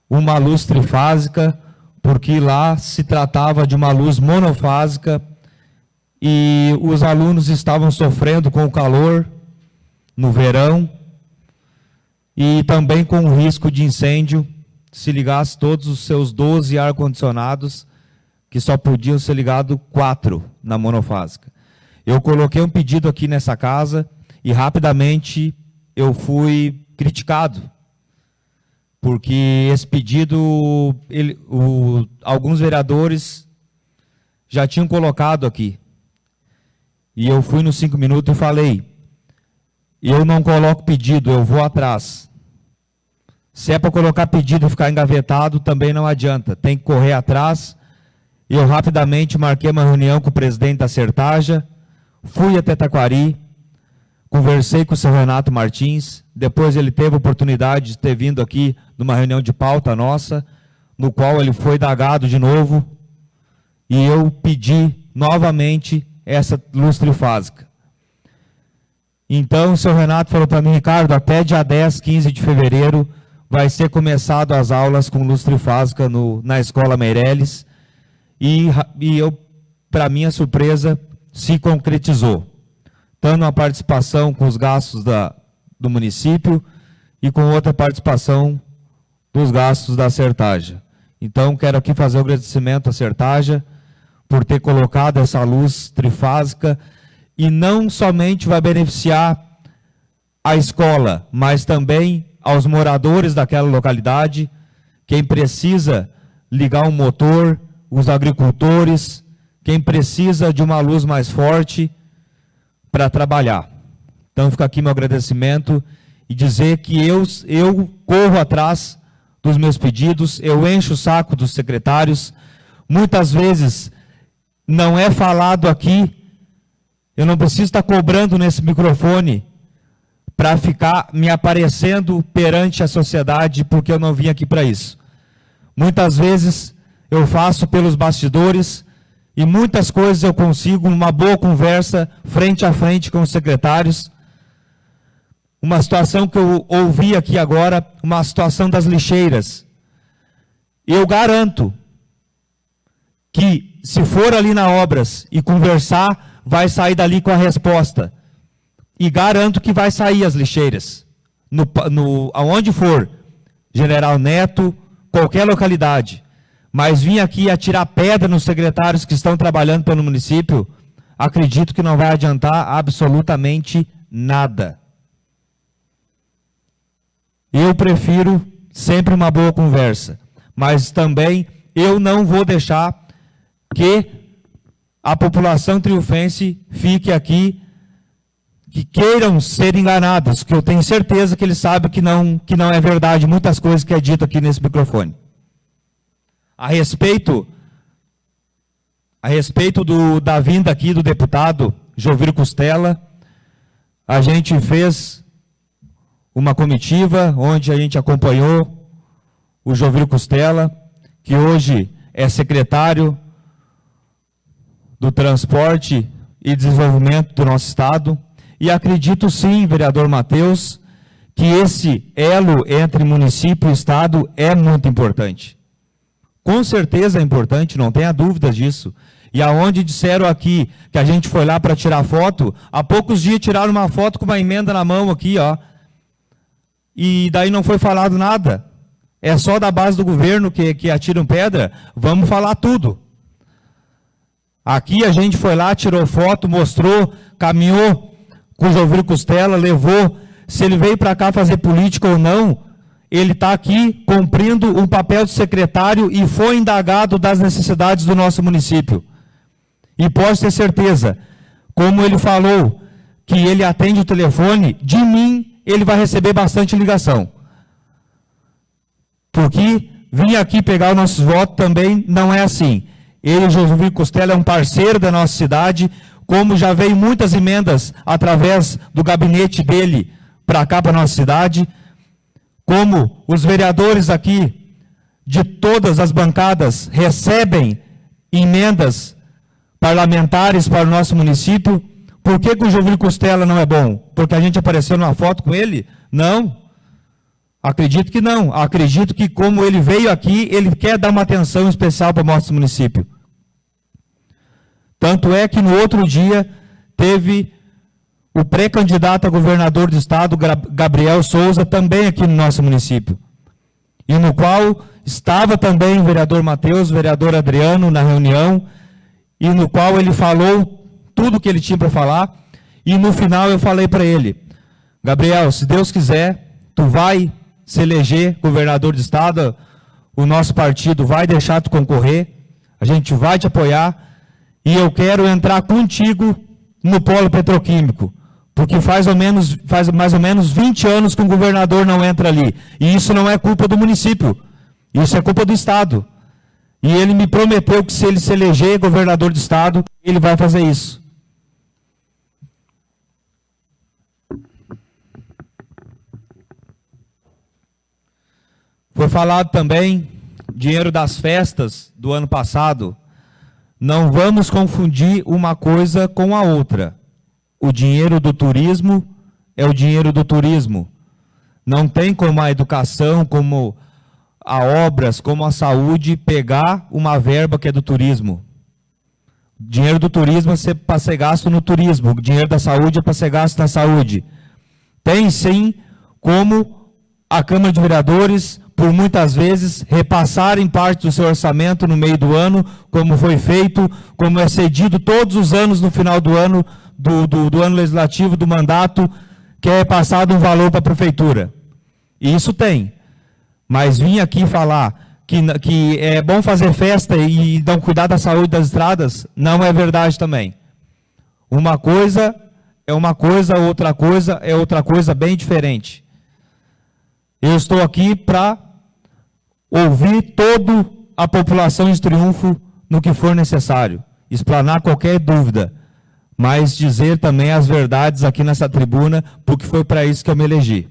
Speaker 2: uma luz trifásica, porque lá se tratava de uma luz monofásica e os alunos estavam sofrendo com o calor no verão e também com o risco de incêndio se ligasse todos os seus 12 ar-condicionados, que só podiam ser ligados quatro na monofásica. Eu coloquei um pedido aqui nessa casa e rapidamente eu fui criticado, porque esse pedido, ele, o, alguns vereadores já tinham colocado aqui. E eu fui nos cinco minutos e falei, eu não coloco pedido, eu vou atrás. Se é para colocar pedido e ficar engavetado, também não adianta. Tem que correr atrás. Eu rapidamente marquei uma reunião com o presidente da Sertaja, fui até Taquari, conversei com o seu Renato Martins, depois ele teve a oportunidade de ter vindo aqui numa reunião de pauta nossa, no qual ele foi dagado de novo, e eu pedi novamente essa luz trifásica. Então o seu Renato falou para mim, Ricardo, até dia 10, 15 de fevereiro, vai ser começado as aulas com luz trifásica no, na Escola Meireles e, e eu, para minha surpresa, se concretizou. Tanto a participação com os gastos da, do município e com outra participação dos gastos da Sertaja. Então, quero aqui fazer o um agradecimento à Sertaja por ter colocado essa luz trifásica e não somente vai beneficiar a escola, mas também aos moradores daquela localidade, quem precisa ligar um motor, os agricultores, quem precisa de uma luz mais forte para trabalhar. Então fica aqui meu agradecimento e dizer que eu, eu corro atrás dos meus pedidos, eu encho o saco dos secretários, muitas vezes não é falado aqui, eu não preciso estar cobrando nesse microfone para ficar me aparecendo perante a sociedade, porque eu não vim aqui para isso. Muitas vezes eu faço pelos bastidores e muitas coisas eu consigo uma boa conversa frente a frente com os secretários. Uma situação que eu ouvi aqui agora, uma situação das lixeiras. Eu garanto que se for ali na obras e conversar, vai sair dali com a resposta. E garanto que vai sair as lixeiras. No, no, aonde for, General Neto, qualquer localidade. Mas vir aqui atirar pedra nos secretários que estão trabalhando pelo município, acredito que não vai adiantar absolutamente nada. Eu prefiro sempre uma boa conversa, mas também eu não vou deixar que a população triunfense fique aqui que queiram ser enganados, que eu tenho certeza que eles sabem que não, que não é verdade muitas coisas que é dito aqui nesse microfone. A respeito, a respeito do, da vinda aqui do deputado Jovir Costela, a gente fez uma comitiva onde a gente acompanhou o Jovil Costela, que hoje é secretário do Transporte e Desenvolvimento do nosso Estado, e acredito sim, vereador Matheus, que esse elo entre município e Estado é muito importante. Com certeza é importante, não tenha dúvidas disso. E aonde disseram aqui que a gente foi lá para tirar foto, há poucos dias tiraram uma foto com uma emenda na mão aqui, ó. E daí não foi falado nada. É só da base do governo que, que atiram pedra? Vamos falar tudo. Aqui a gente foi lá, tirou foto, mostrou, caminhou com o Jovil Costela, levou. Se ele veio para cá fazer política ou não, ele está aqui cumprindo um papel de secretário e foi indagado das necessidades do nosso município. E pode ter certeza, como ele falou, que ele atende o telefone, de mim ele vai receber bastante ligação. Porque vir aqui pegar os nossos votos também não é assim. Ele, Josué Costela, é um parceiro da nossa cidade, como já veio muitas emendas através do gabinete dele para cá, para nossa cidade, como os vereadores aqui de todas as bancadas recebem emendas parlamentares para o nosso município. Por que, que o Jovem Costela não é bom? Porque a gente apareceu numa foto com ele? Não. Acredito que não. Acredito que como ele veio aqui, ele quer dar uma atenção especial para o nosso município. Tanto é que no outro dia teve o pré-candidato a governador do estado, Gabriel Souza, também aqui no nosso município. E no qual estava também o vereador Matheus, o vereador Adriano na reunião, e no qual ele falou tudo o que ele tinha para falar, e no final eu falei para ele, Gabriel, se Deus quiser, tu vai se eleger governador do estado, o nosso partido vai deixar tu concorrer, a gente vai te apoiar, e eu quero entrar contigo no polo petroquímico, porque faz, menos, faz mais ou menos 20 anos que um governador não entra ali, e isso não é culpa do município, isso é culpa do estado. E ele me prometeu que se ele se eleger governador do estado, ele vai fazer isso. Foi falado também dinheiro das festas do ano passado. Não vamos confundir uma coisa com a outra. O dinheiro do turismo é o dinheiro do turismo. Não tem como a educação, como a obras como a saúde pegar uma verba que é do turismo. Dinheiro do turismo é para ser gasto no turismo, o dinheiro da saúde é para ser gasto na saúde. Tem sim como a Câmara de Vereadores, por muitas vezes, repassarem parte do seu orçamento no meio do ano, como foi feito, como é cedido todos os anos no final do ano, do, do, do ano legislativo, do mandato, que é passado um valor para a prefeitura. E isso tem. Mas vir aqui falar que, que é bom fazer festa e não cuidar da saúde das estradas, não é verdade também. Uma coisa é uma coisa, outra coisa é outra coisa bem diferente. Eu estou aqui para ouvir toda a população de Triunfo no que for necessário, explanar qualquer dúvida, mas dizer também as verdades aqui nessa tribuna, porque foi para isso que eu me elegi.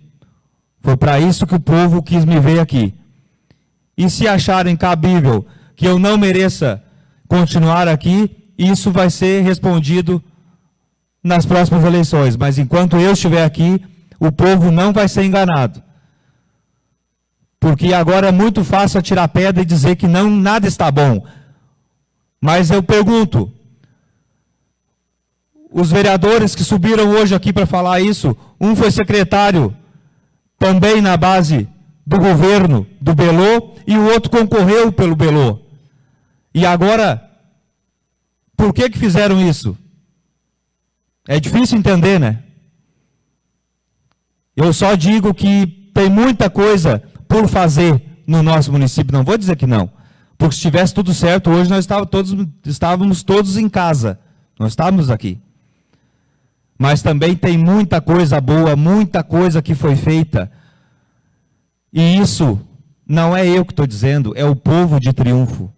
Speaker 2: Foi para isso que o povo quis me ver aqui. E se acharem cabível que eu não mereça continuar aqui, isso vai ser respondido nas próximas eleições. Mas enquanto eu estiver aqui, o povo não vai ser enganado. Porque agora é muito fácil atirar pedra e dizer que não nada está bom. Mas eu pergunto, os vereadores que subiram hoje aqui para falar isso, um foi secretário também na base do governo do Belô, e o outro concorreu pelo Belô. E agora, por que que fizeram isso? É difícil entender, né? Eu só digo que tem muita coisa por fazer no nosso município, não vou dizer que não. Porque se tivesse tudo certo, hoje nós estávamos todos, estávamos todos em casa. Nós estávamos aqui. Mas também tem muita coisa boa, muita coisa que foi feita. E isso não é eu que estou dizendo, é o povo de triunfo.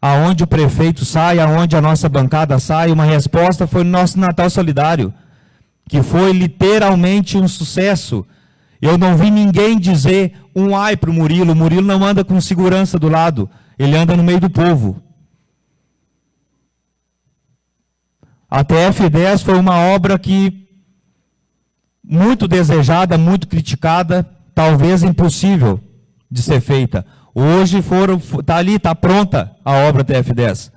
Speaker 2: Aonde o prefeito sai, aonde a nossa bancada sai, uma resposta foi no nosso Natal Solidário, que foi literalmente um sucesso. Eu não vi ninguém dizer um ai para o Murilo. O Murilo não anda com segurança do lado. Ele anda no meio do povo. A TF10 foi uma obra que muito desejada, muito criticada, talvez impossível de ser feita. Hoje foram, está ali, está pronta a obra TF10.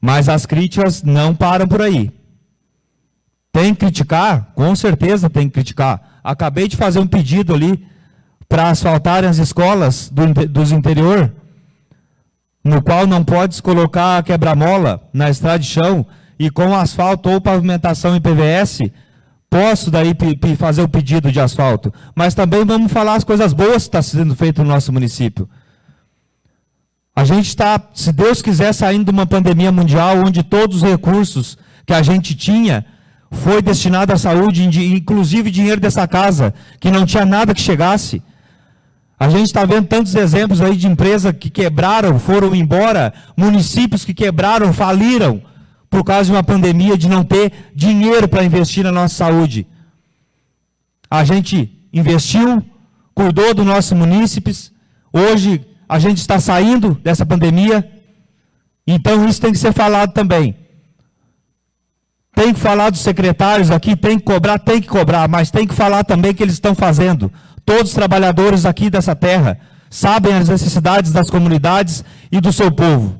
Speaker 2: Mas as críticas não param por aí. Tem que criticar? Com certeza tem que criticar. Acabei de fazer um pedido ali para asfaltarem as escolas do, dos interior, no qual não pode colocar quebra-mola na estrada de chão e com asfalto ou pavimentação em PVS, posso daí fazer o pedido de asfalto. Mas também vamos falar as coisas boas que estão tá sendo feitas no nosso município. A gente está, se Deus quiser, saindo de uma pandemia mundial onde todos os recursos que a gente tinha foi destinado à saúde, inclusive dinheiro dessa casa, que não tinha nada que chegasse. A gente está vendo tantos exemplos aí de empresas que quebraram, foram embora, municípios que quebraram, faliram, por causa de uma pandemia, de não ter dinheiro para investir na nossa saúde. A gente investiu, cuidou dos nossos munícipes, hoje a gente está saindo dessa pandemia, então isso tem que ser falado também. Tem que falar dos secretários aqui, tem que cobrar, tem que cobrar, mas tem que falar também que eles estão fazendo. Todos os trabalhadores aqui dessa terra sabem as necessidades das comunidades e do seu povo.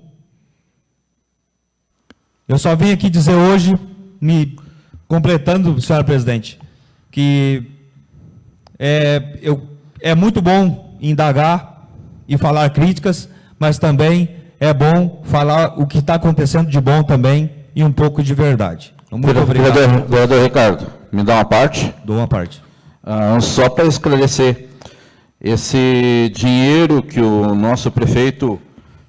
Speaker 2: Eu só vim aqui dizer hoje, me completando, senhora presidente, que é, eu, é muito bom indagar e falar críticas, mas também é bom falar o que está acontecendo de bom também e um pouco de verdade. Muito obrigado.
Speaker 10: Vereador, vereador Ricardo, me dá uma parte?
Speaker 2: Dou uma parte.
Speaker 10: Ah, só para esclarecer, esse dinheiro que o nosso prefeito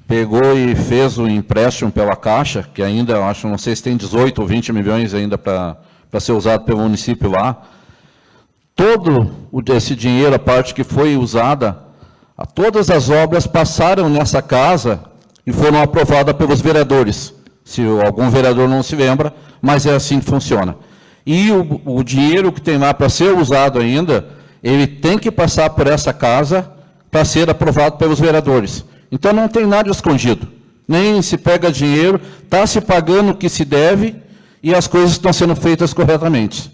Speaker 10: pegou e fez o empréstimo pela Caixa, que ainda, acho, não sei se tem 18 ou 20 milhões ainda para ser usado pelo município lá. Todo esse dinheiro, a parte que foi usada, todas as obras passaram nessa casa e foram aprovadas pelos vereadores. Se algum vereador não se lembra, mas é assim que funciona. E o, o dinheiro que tem lá para ser usado ainda, ele tem que passar por essa casa para ser aprovado pelos vereadores. Então não tem nada escondido. Nem se pega dinheiro, está se pagando o que se deve e as coisas estão sendo feitas corretamente.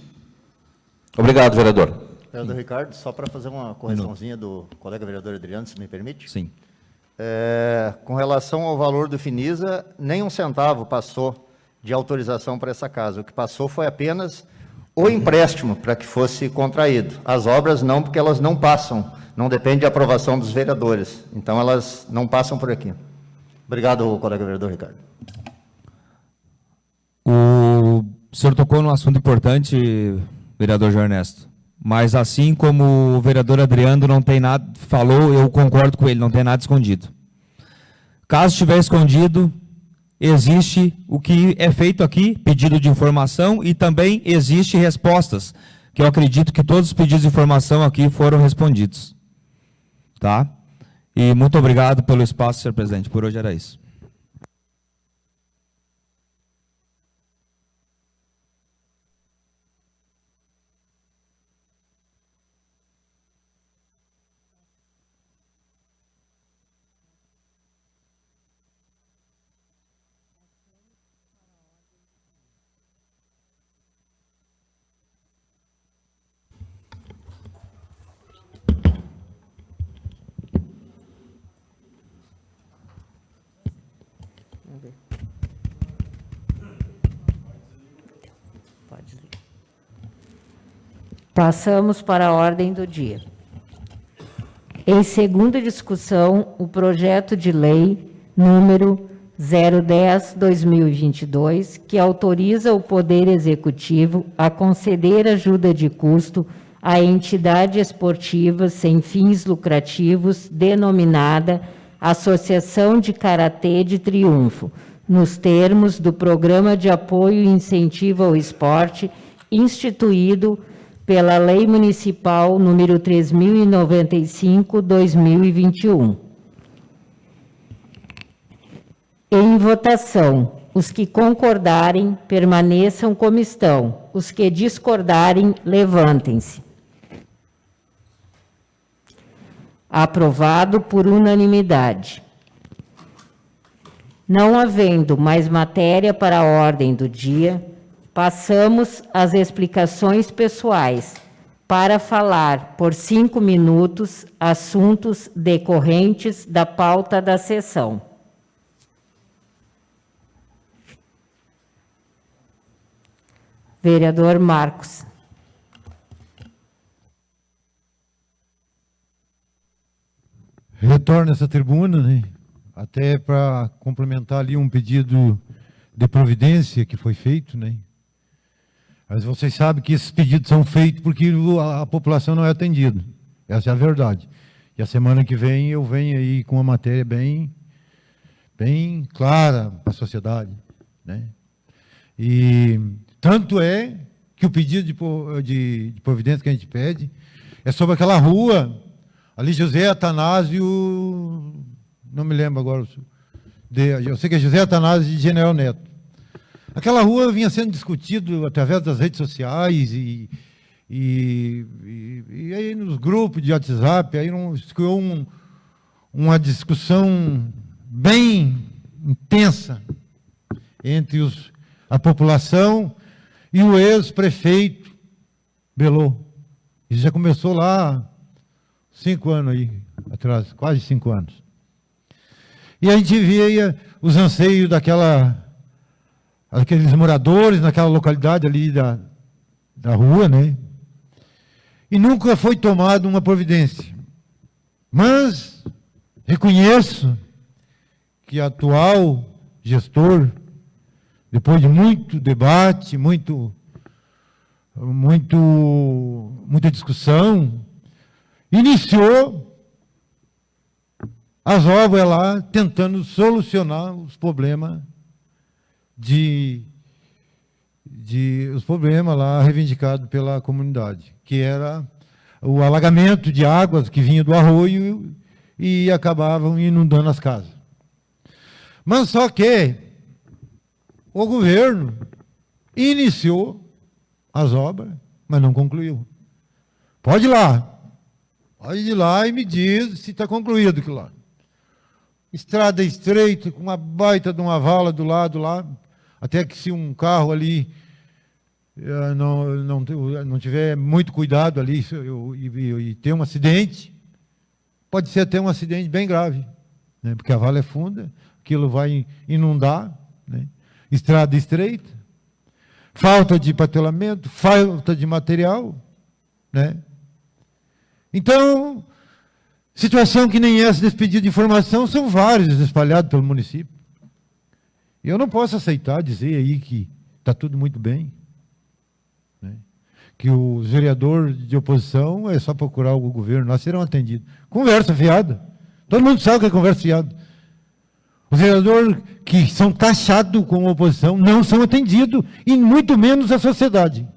Speaker 10: Obrigado, vereador.
Speaker 5: Vereador Ricardo, só para fazer uma correçãozinha do colega vereador Adriano, se me permite.
Speaker 2: Sim.
Speaker 5: É, com relação ao valor do Finisa, nem um centavo passou de autorização para essa casa. O que passou foi apenas o empréstimo para que fosse contraído. As obras não, porque elas não passam não depende de aprovação dos vereadores. Então, elas não passam por aqui. Obrigado, colega vereador Ricardo.
Speaker 2: O senhor tocou num assunto importante, vereador João Ernesto. Mas assim como o vereador Adriano não tem nada, falou, eu concordo com ele, não tem nada escondido. Caso estiver escondido, existe o que é feito aqui, pedido de informação, e também existe respostas, que eu acredito que todos os pedidos de informação aqui foram respondidos. Tá? E muito obrigado pelo espaço, senhor presidente. Por hoje era isso.
Speaker 1: Passamos para a ordem do dia. Em segunda discussão, o projeto de lei número 010-2022, que autoriza o Poder Executivo a conceder ajuda de custo à entidade esportiva sem fins lucrativos denominada Associação de Karatê de Triunfo, nos termos do Programa de Apoio e Incentivo ao Esporte, instituído pela Lei Municipal número 3095/2021. Em votação, os que concordarem permaneçam como estão, os que discordarem levantem-se. Aprovado por unanimidade. Não havendo mais matéria para a ordem do dia, passamos às explicações pessoais para falar por cinco minutos assuntos decorrentes da pauta da sessão. Vereador Marcos.
Speaker 7: Retorno essa tribuna, né? até para complementar ali um pedido de providência que foi feito, né? Mas vocês sabem que esses pedidos são feitos porque a, população não é atendida. Essa é a verdade. E a semana que vem eu venho aí com uma matéria bem, bem clara para a sociedade. Né? E tanto é que o pedido de, de, de providência que a gente pede é sobre aquela rua, ali José Atanásio, não me lembro agora, de, eu sei que é José Atanásio de General Neto. Aquela rua vinha sendo discutido através das redes sociais e, e, e, e aí nos grupos de WhatsApp, aí criou um, uma discussão bem intensa entre os, a população e o ex-prefeito Belô. Isso já começou lá cinco anos aí atrás, quase cinco anos. E a gente via os anseios daquela aqueles moradores naquela localidade ali da, da rua, né? E nunca foi tomada uma providência. Mas reconheço que o atual gestor, depois de muito debate, muito, muito, muita discussão, iniciou as obras lá tentando solucionar os problemas de, de os problemas lá reivindicados pela comunidade, que era o alagamento de águas que vinha do arroio e acabavam inundando as casas. Mas só que o governo iniciou as obras, mas não concluiu. Pode ir lá. Pode ir lá e me diz se está concluído aquilo lá. Estrada estreita, com uma baita de uma vala do lado lá, até que se um carro ali eh, não, não, não tiver muito cuidado ali e, e ter um acidente, pode ser até um acidente bem grave, né? porque a vala é funda, aquilo vai inundar, né? estrada estreita, falta de patelamento, falta de material, né? Então, situação que nem essa desse pedido de informação são vários espalhados pelo município. Eu não posso aceitar dizer aí que está tudo muito bem. Né? Que o vereador de oposição é só procurar o governo, nós serão atendidos. Conversa fiada. Todo mundo sabe que é conversa fiada. Os vereadores que são taxados como oposição não são atendidos, e muito menos a sociedade.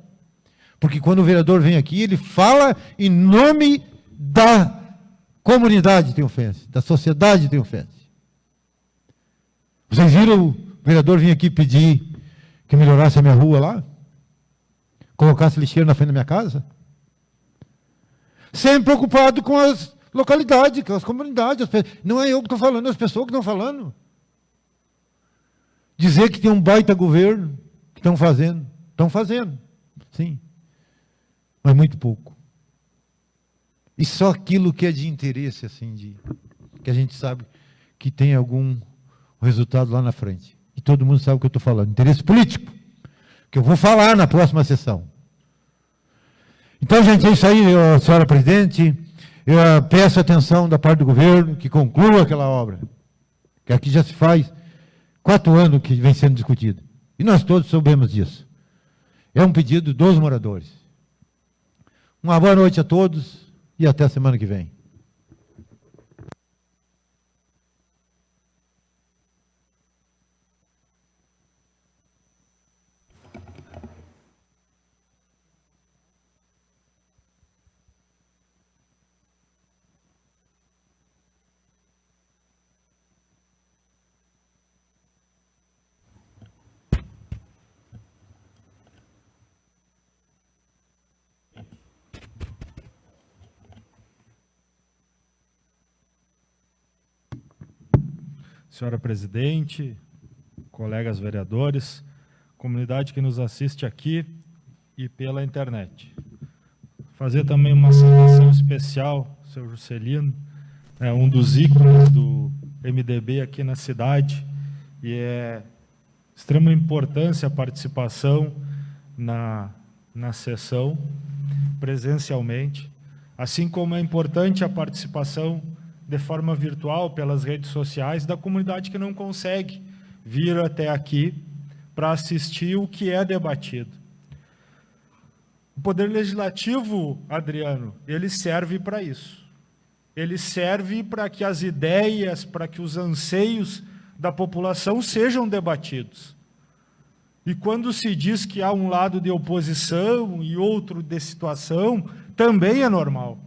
Speaker 7: Porque quando o vereador vem aqui, ele fala em nome da comunidade tem ofensa, da sociedade tem ofensa. Vocês viram o vereador vinha aqui pedir que melhorasse a minha rua lá? Colocasse lixeira na frente da minha casa? Sempre preocupado com as localidades, com as comunidades. Não é eu que estou falando, é as pessoas que estão falando. Dizer que tem um baita governo que estão fazendo. Estão fazendo, sim. Mas muito pouco. E só aquilo que é de interesse, assim, de, que a gente sabe que tem algum resultado lá na frente e todo mundo sabe o que eu estou falando, interesse político, que eu vou falar na próxima sessão. Então, gente, é isso aí, senhora presidente. Eu eh, peço atenção da parte do governo que conclua aquela obra, que aqui já se faz quatro anos que vem sendo discutido. E nós todos soubemos disso. É um pedido dos moradores. Uma boa noite a todos e até a semana que vem.
Speaker 3: Senhora presidente, colegas vereadores, comunidade que nos assiste aqui e pela internet. Fazer também uma saudação especial, seu Juscelino, é um dos ícones do MDB aqui na cidade, e é extrema importância a participação na, na sessão, presencialmente, assim como é importante a participação de forma virtual pelas redes sociais da comunidade que não consegue vir até aqui para assistir o que é debatido. O Poder Legislativo, Adriano, ele serve para isso. Ele serve para que as ideias, para que os anseios da população sejam debatidos. E quando se diz que há um lado de oposição e outro de situação, também é normal.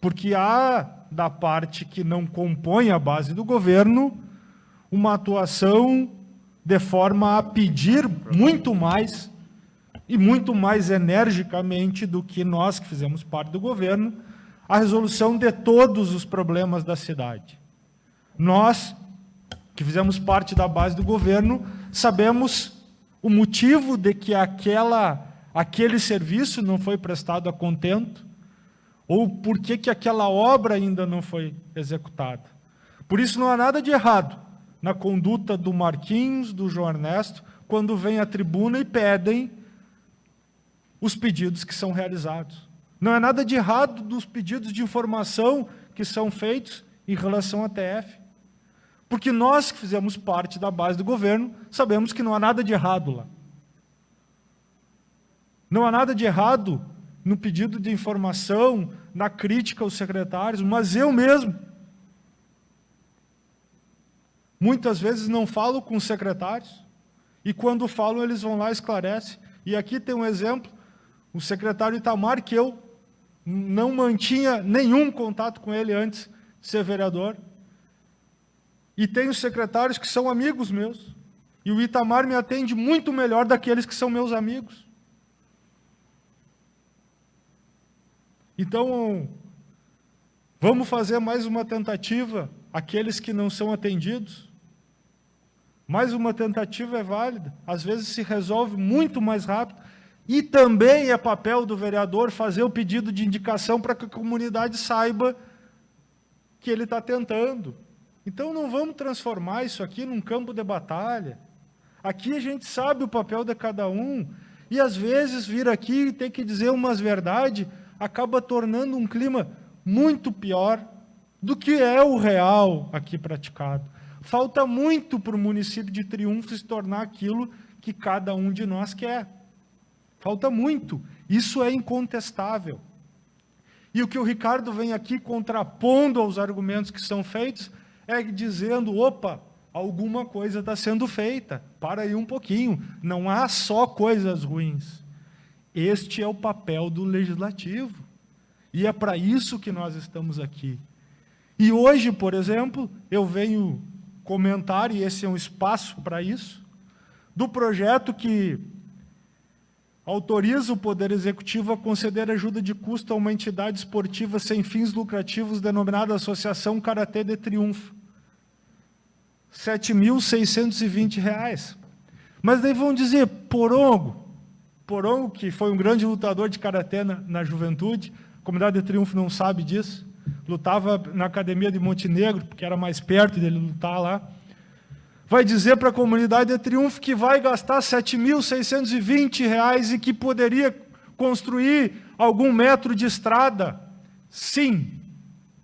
Speaker 3: Porque há, da parte que não compõe a base do governo, uma atuação de forma a pedir muito mais e muito mais energicamente do que nós que fizemos parte do governo, a resolução de todos os problemas da cidade. Nós, que fizemos parte da base do governo, sabemos o motivo de que aquela, aquele serviço não foi prestado a contento, ou por que, que aquela obra ainda não foi executada. Por isso não há nada de errado na conduta do Marquinhos, do João Ernesto, quando vêm à tribuna e pedem os pedidos que são realizados. Não é nada de errado dos pedidos de informação que são feitos em relação à TF. Porque nós que fizemos parte da base do governo, sabemos que não há nada de errado lá. Não há nada de errado no pedido de informação, na crítica aos secretários, mas eu mesmo, muitas vezes não falo com os secretários, e quando falo eles vão lá e esclarecem. E aqui tem um exemplo o secretário Itamar, que eu não mantinha nenhum contato com ele antes de ser vereador. E tenho secretários que são amigos meus. E o Itamar me atende muito melhor daqueles que são meus amigos. Então, vamos fazer mais uma tentativa, aqueles que não são atendidos. Mais uma tentativa é válida, às vezes se resolve muito mais rápido. E também é papel do vereador fazer o pedido de indicação para que a comunidade saiba que ele está tentando. Então não vamos transformar isso aqui num campo de batalha. Aqui a gente sabe o papel de cada um. E às vezes vir aqui e ter que dizer umas verdades acaba tornando um clima muito pior do que é o real aqui praticado. Falta muito para o município de Triunfo se tornar aquilo que cada um de nós quer. Falta muito. Isso é incontestável. E o que o Ricardo vem aqui contrapondo aos argumentos que são feitos é dizendo, opa, alguma coisa está sendo feita. Para aí um pouquinho. Não há só coisas ruins. Este é o papel do legislativo. E é para isso que nós estamos aqui. E hoje, por exemplo, eu venho comentar, e esse é um espaço para isso, do projeto que autoriza o Poder Executivo a conceder ajuda de custo a uma entidade esportiva sem fins lucrativos denominada Associação Karatê de Triunfo. R$ 7.620. Mas daí vão dizer, Porongo, Porongo, que foi um grande lutador de Karatê na, na juventude, a comunidade de Triunfo não sabe disso, lutava na academia de Montenegro, porque era mais perto dele lutar lá, vai dizer para a comunidade de Triunfo que vai gastar R$ 7.620 e que poderia construir algum metro de estrada. Sim,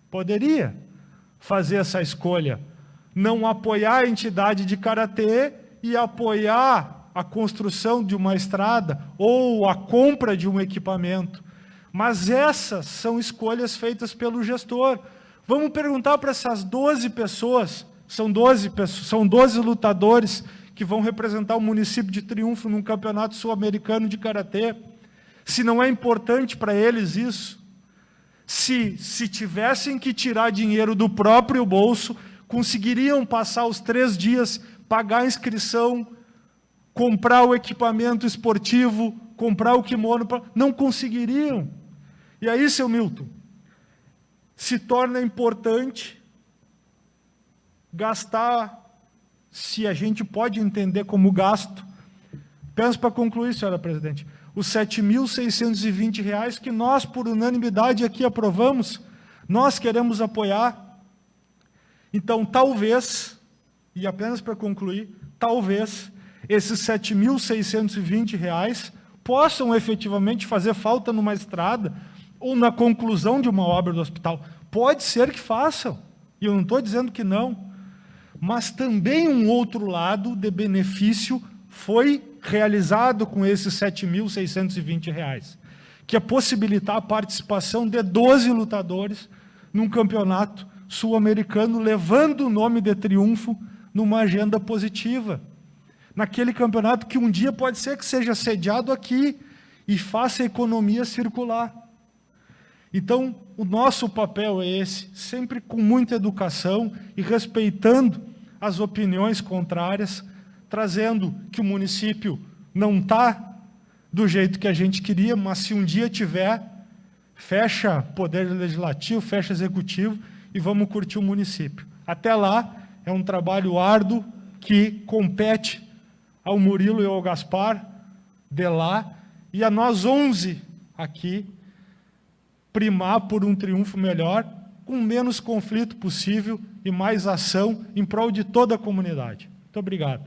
Speaker 3: poderia fazer essa escolha. Não apoiar a entidade de Karatê e apoiar a construção de uma estrada ou a compra de um equipamento. Mas essas são escolhas feitas pelo gestor. Vamos perguntar para essas 12 pessoas são 12, são 12 lutadores que vão representar o município de Triunfo num campeonato sul-americano de Karatê. Se não é importante para eles isso, se, se tivessem que tirar dinheiro do próprio bolso, conseguiriam passar os três dias, pagar a inscrição, comprar o equipamento esportivo, comprar o kimono, não conseguiriam. E aí, seu Milton, se torna importante gastar, se a gente pode entender como gasto, penso para concluir, senhora presidente, os R$ 7.620 que nós, por unanimidade, aqui aprovamos, nós queremos apoiar. Então, talvez, e apenas para concluir, talvez esses R$ 7.620 possam efetivamente fazer falta numa estrada ou na conclusão de uma obra do hospital. Pode ser que façam, e eu não estou dizendo que não, mas também um outro lado de benefício foi realizado com esses R$ 7.620, que é possibilitar a participação de 12 lutadores num campeonato sul-americano, levando o nome de triunfo numa agenda positiva. Naquele campeonato que um dia pode ser que seja sediado aqui e faça a economia circular. Então, o nosso papel é esse, sempre com muita educação e respeitando as opiniões contrárias, trazendo que o município não está do jeito que a gente queria, mas se um dia tiver, fecha poder legislativo, fecha executivo e vamos curtir o município. Até lá, é um trabalho árduo que compete ao Murilo e ao Gaspar de lá e a nós 11 aqui primar por um triunfo melhor, com menos conflito possível e mais ação em prol de toda a comunidade. Muito obrigado.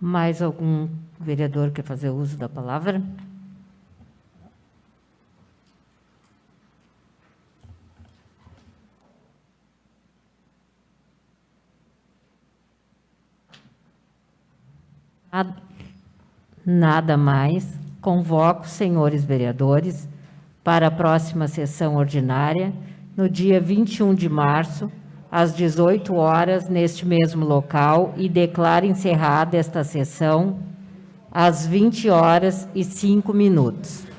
Speaker 1: Mais algum vereador quer fazer uso da palavra? Nada mais. Convoco os senhores vereadores para a próxima sessão ordinária, no dia 21 de março, às 18 horas, neste mesmo local, e declaro encerrada esta sessão às 20 horas e 5 minutos.